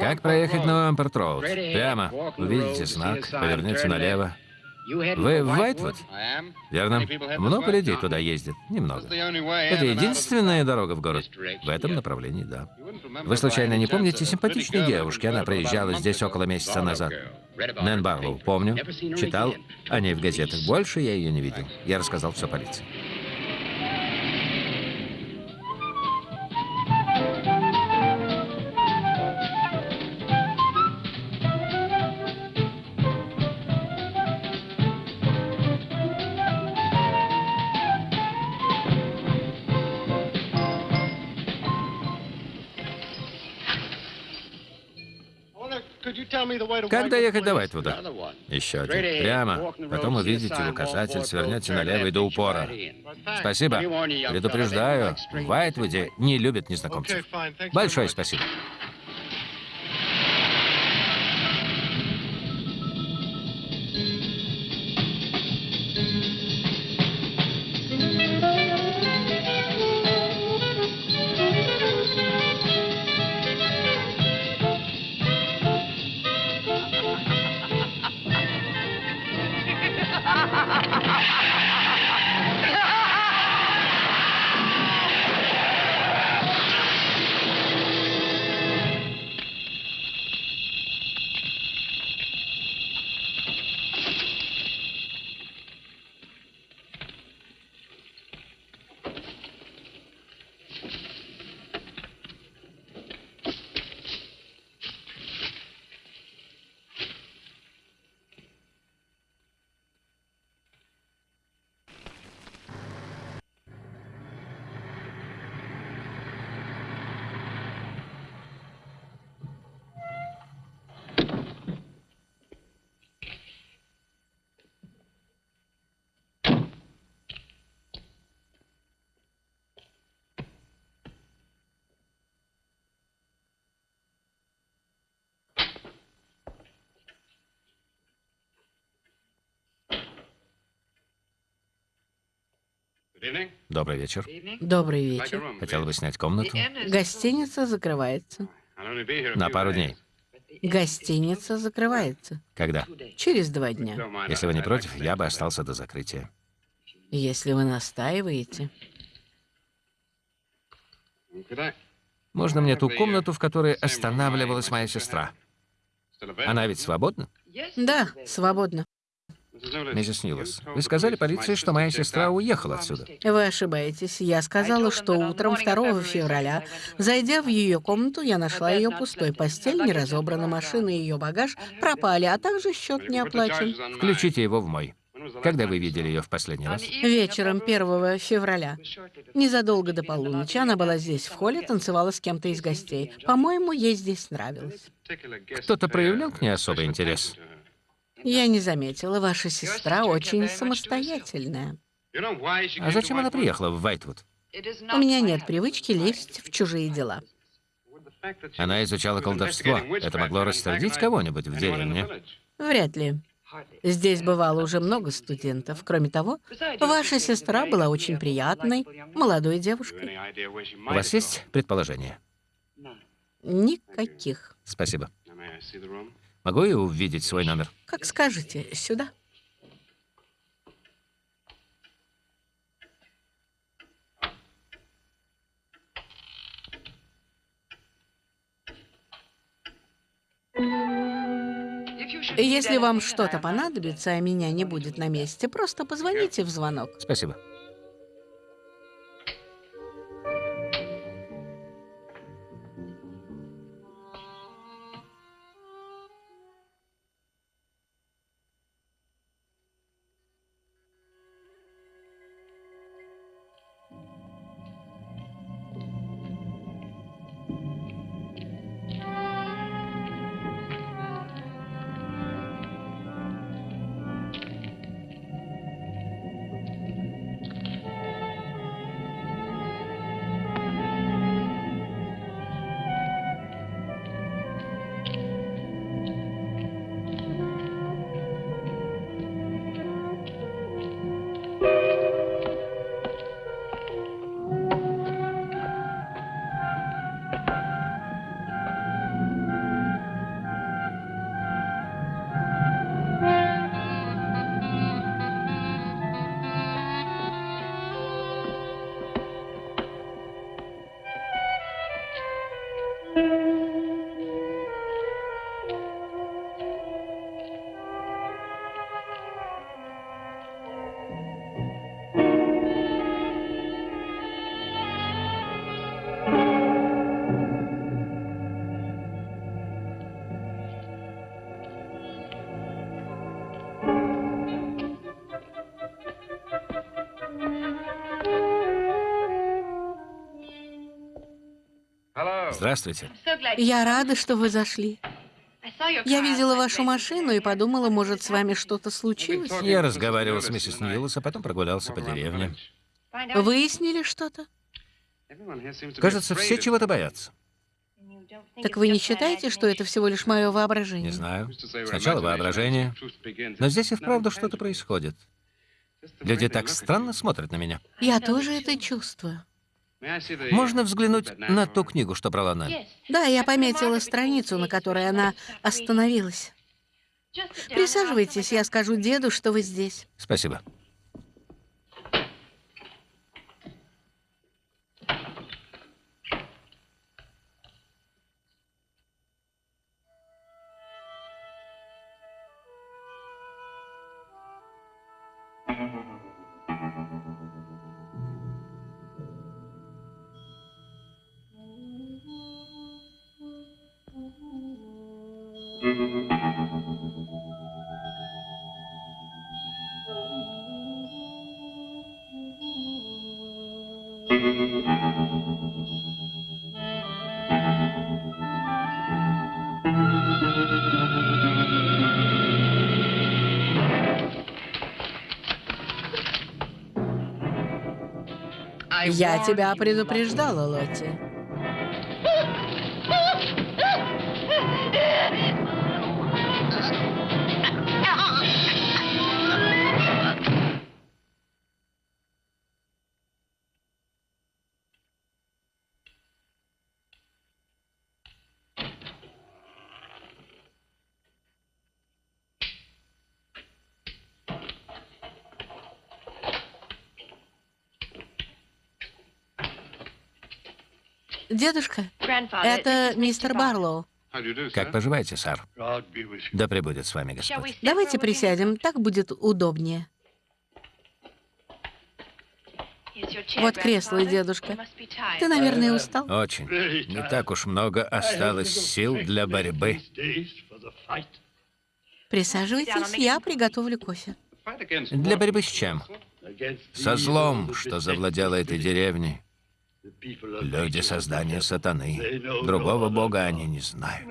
A: Как проехать на Ламперт Роуд? Прямо. Увидите знак, поверните налево. Вы в Вайтвуд? Верно. Много людей туда ездит? Немного. Это единственная дорога в город? В этом направлении, да. Вы случайно не помните симпатичной девушки? Она проезжала здесь около месяца назад. Нэн Барлоу, помню. Читал о ней в газетах. Больше я ее не видел. Я рассказал все полиции. Как доехать до Вайтвуда? Еще один. Прямо. Потом увидите указатель, свернете налево и до упора. Спасибо. Предупреждаю, в Вайтвуде не любят незнакомцев. Большое спасибо. Добрый вечер.
B: Добрый вечер.
A: Хотел бы снять комнату.
B: Гостиница закрывается.
A: На пару дней.
B: Гостиница закрывается.
A: Когда?
B: Через два дня.
A: Если вы не против, я бы остался до закрытия.
B: Если вы настаиваете.
A: Можно мне ту комнату, в которой останавливалась моя сестра? Она ведь свободна?
B: Да, свободно.
A: Миссис Нилас, вы сказали полиции, что моя сестра уехала отсюда.
B: Вы ошибаетесь. Я сказала, что утром 2 февраля, зайдя в ее комнату, я нашла ее пустой. Постель не разобрана, машина и ее багаж пропали, а также счет не оплачен.
A: Включите его в мой. Когда вы видели ее в последний раз?
B: Вечером 1 февраля. Незадолго до полуночи она была здесь, в холле, танцевала с кем-то из гостей. По-моему, ей здесь нравилось.
A: Кто-то проявлял к ней особый интерес?
B: Я не заметила, ваша сестра очень самостоятельная.
A: А зачем она приехала в Вайтвуд?
B: У меня нет привычки лезть в чужие дела.
A: Она изучала колдовство. Это могло рассердить кого-нибудь в деревне.
B: Вряд ли. Здесь бывало уже много студентов. Кроме того, ваша сестра была очень приятной, молодой девушкой.
A: У вас есть предположение?
B: Никаких.
A: Спасибо. Могу я увидеть свой номер?
B: Как скажете, сюда. Если вам что-то понадобится, а меня не будет на месте, просто позвоните в звонок.
A: Спасибо. Здравствуйте.
B: Я рада, что вы зашли. Я видела вашу машину и подумала, может, с вами что-то случилось.
A: Я разговаривал с миссис Ньюэллс, а потом прогулялся по деревне.
B: Выяснили что-то?
A: Кажется, все чего-то боятся.
B: Так вы не считаете, что это всего лишь мое
A: Не
B: воображение?
A: знаю. Сначала воображение, но здесь и вправду что-то происходит. Люди так странно смотрят на меня.
B: Я тоже это чувствую.
A: Можно взглянуть на ту книгу, что брала Нэн?
B: Да, я пометила страницу, на которой она остановилась. Присаживайтесь, я скажу деду, что вы здесь.
A: Спасибо.
B: Я тебя предупреждала, Лотти. Дедушка, это мистер Барлоу.
A: Как поживаете, сэр? Да пребудет с вами Господь.
B: Давайте присядем, так будет удобнее. Вот кресло, дедушка. Ты, наверное, устал?
A: Очень. Не так уж много осталось сил для борьбы.
B: Присаживайтесь, я приготовлю кофе.
A: Для борьбы с чем? Со злом, что завладело этой деревней. Люди создания сатаны. Другого бога они не знают.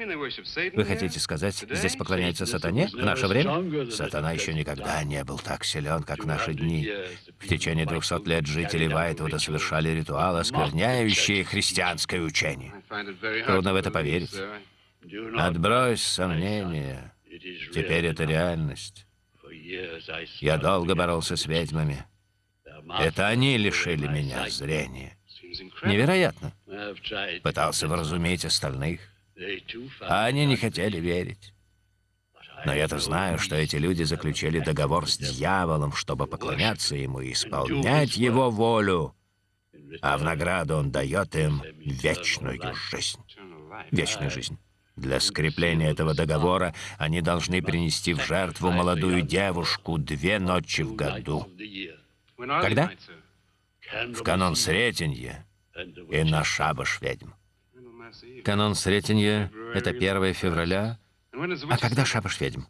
A: Вы хотите сказать, здесь поклоняются сатане в наше время? Сатана еще никогда не был так силен, как в наши дни. В течение двухсот лет жители Вайтвуда совершали ритуалы, оскверняющие христианское учение. Трудно в это поверить. Отбрось сомнения. Теперь это реальность. Я долго боролся с ведьмами. Это они лишили меня зрения. Невероятно. Пытался вразумить остальных, а они не хотели верить. Но я-то знаю, что эти люди заключили договор с дьяволом, чтобы поклоняться ему и исполнять его волю. А в награду он дает им вечную жизнь. Вечную жизнь. Для скрепления этого договора они должны принести в жертву молодую девушку две ночи в году. Когда? В канон Сретенья и на шабаш ведьм. Канон Сретенья — это 1 февраля. А когда шабаш ведьм?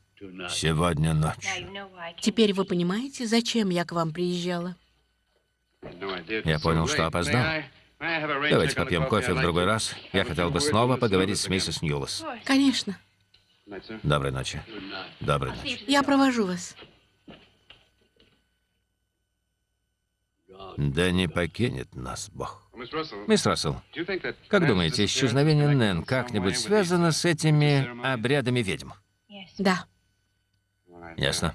A: Сегодня ночью.
B: Теперь вы понимаете, зачем я к вам приезжала?
A: Я понял, что опоздал. Давайте попьем кофе в другой раз. Я хотел бы снова поговорить с миссис Ньюлас.
B: Конечно.
A: Доброй ночи. Доброй ночи.
B: Я провожу вас.
A: Да не покинет нас Бог. Мисс Рассел, как думаете, исчезновение Нэн как-нибудь связано с этими обрядами ведьм?
B: Да.
A: Ясно.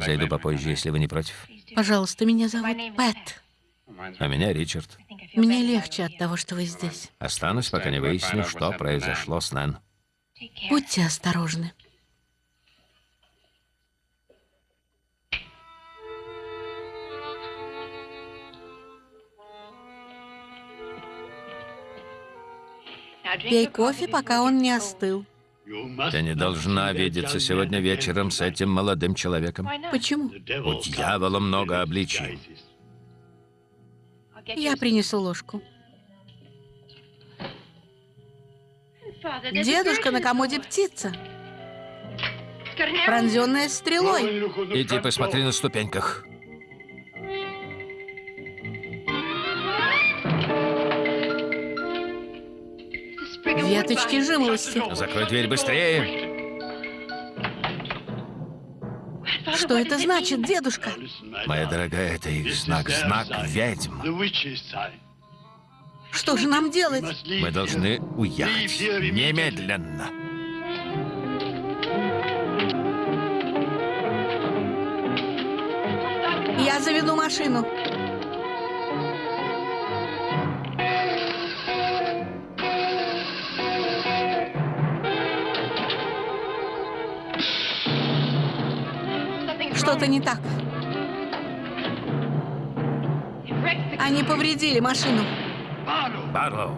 A: Зайду попозже, если вы не против.
B: Пожалуйста, меня зовут Пэт.
A: А меня Ричард.
B: Мне легче от того, что вы здесь.
A: Останусь, пока не выясню, что произошло с Нэн.
B: Будьте осторожны. Пей кофе, пока он не остыл.
A: Ты не должна видеться сегодня вечером с этим молодым человеком.
B: Почему?
A: У дьявола много обличий.
B: Я принесу ложку. Дедушка на комоде птица, пронзенная стрелой.
A: Иди посмотри на ступеньках.
B: Веточки жимолости.
A: Закрой дверь быстрее.
B: Что это значит, дедушка?
A: Моя дорогая, это их знак, знак ведьм.
B: Что же нам делать?
A: Мы должны уехать. Немедленно.
B: Я заведу машину. Что-то не так. Они повредили машину.
A: Барлоу.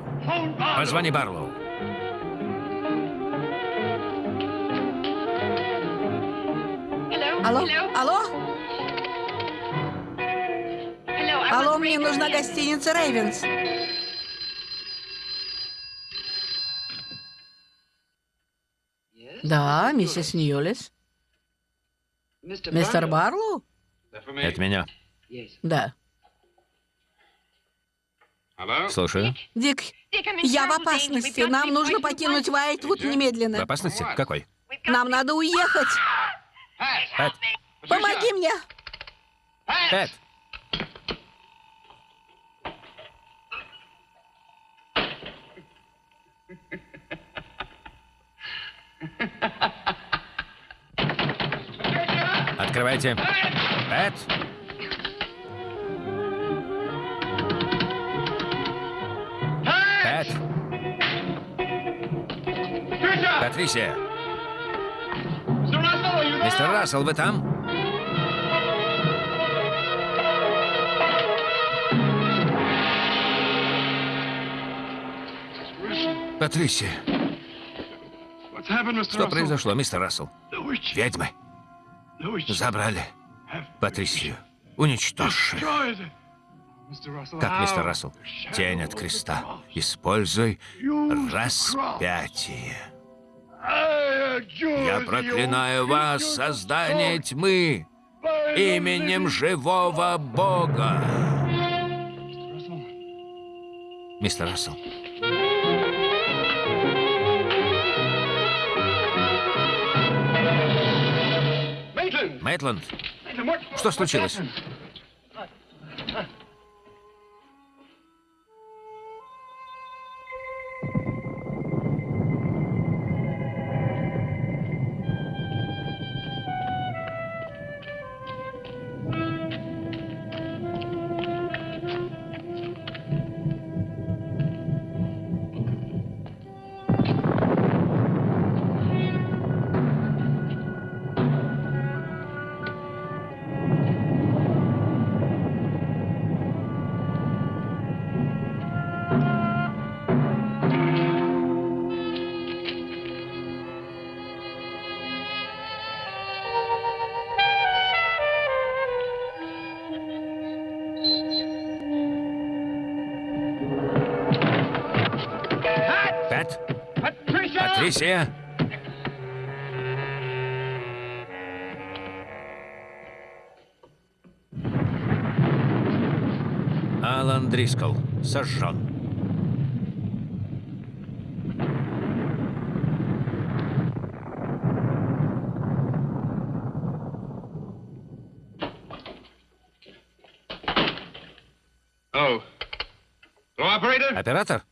A: Позвони Барлоу.
B: Алло? Алло? Алло, мне нужна гостиница Рейвенс. Да, миссис Ньюлис. Мистер Барлоу?
A: Это меня.
B: Да.
A: Слушаю.
B: Дик, я в опасности. Нам нужно покинуть Уайтвуд
A: В
B: немедленно.
A: опасности? Какой?
B: Нам надо уехать.
A: Пэт.
B: Помоги мне.
A: Пэт. Открывайте. Пэт. Пэт. Патрисия. Мистер Рассел, вы там? Патрисия, что произошло, мистер Рассел? Ведьмы забрали Патрисию. Уничтожь. Как, мистер Рассел? Тень от креста. Используй распятие. Я проклинаю вас, создание тьмы, именем живого Бога. Мистер Рассел. Мейтланд, что случилось? Патрисия? Алан Дрискл сожжен. Оператор?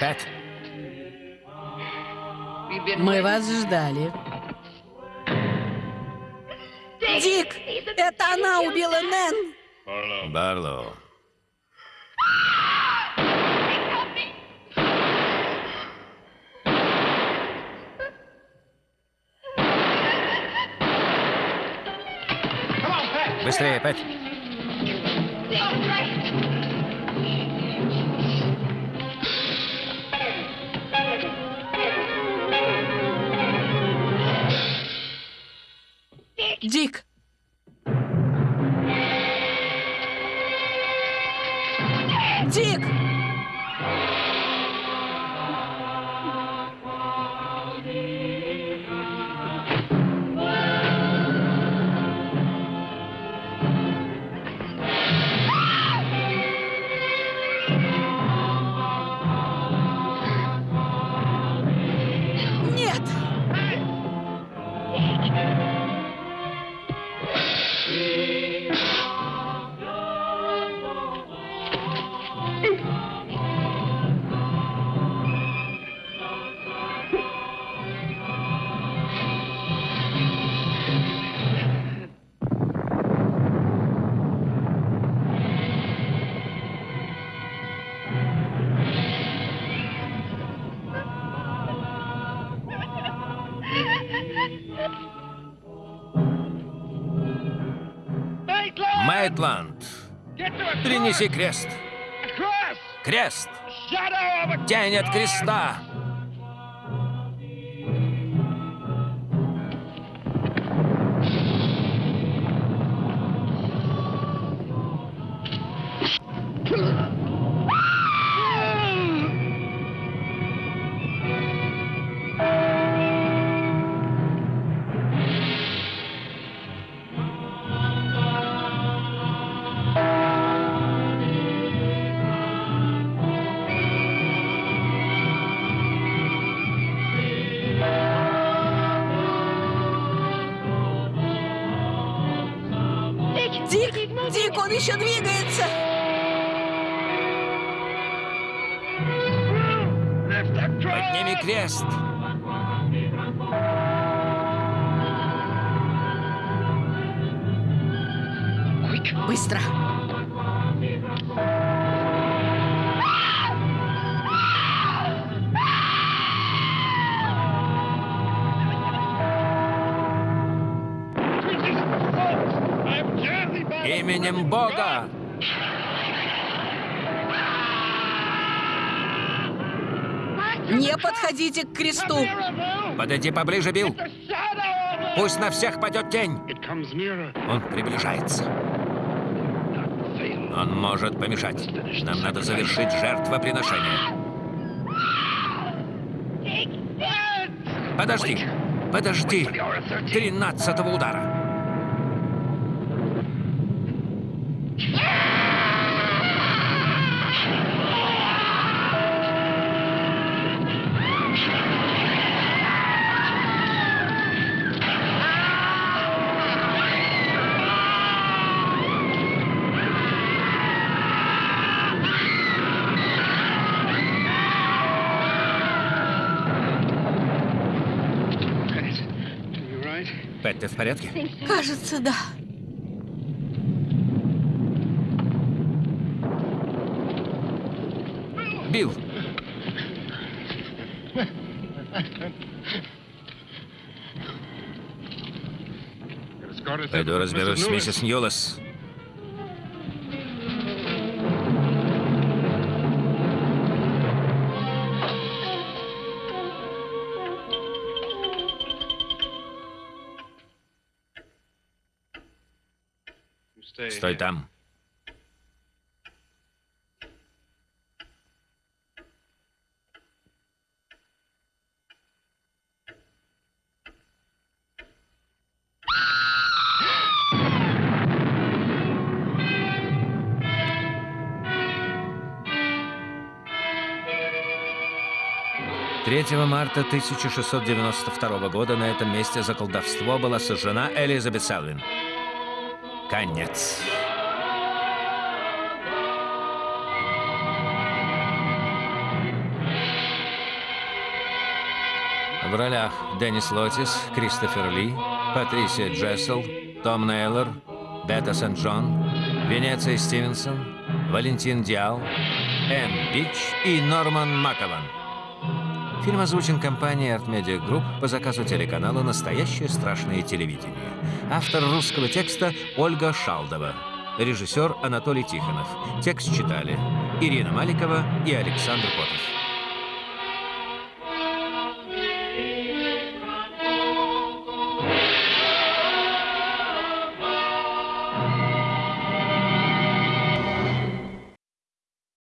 A: Пэт,
B: Мы вас ждали. Дик, это она убила Нэн.
A: Барлоу. Быстрее, Пэт.
B: Дик!
A: Принеси крест. Крест. Тень от креста.
B: Подходите к кресту!
A: Подойди поближе, Билл. Пусть на всех падет тень. Он приближается. Он может помешать. Нам надо завершить жертвоприношение. Подожди. Подожди. Тринадцатого удара. Ты в порядке?
B: Кажется, да.
A: Билл, пойду разберусь с миссис Ньюлес. Там. Третьего марта 1692 года на этом месте за колдовство была сожжена Элизабет Селвин. Конец. В ролях Деннис Лотис, Кристофер Ли, Патрисия Джессел, Том Нейлор, Бета Сент-Джон, Венеция Стивенсон, Валентин Диал, Энн Бич и Норман Макован. Фильм озвучен компанией Art Media Group по заказу телеканала «Настоящее страшное телевидение». Автор русского текста Ольга Шалдова. Режиссер Анатолий Тихонов. Текст читали Ирина Маликова и Александр Котов.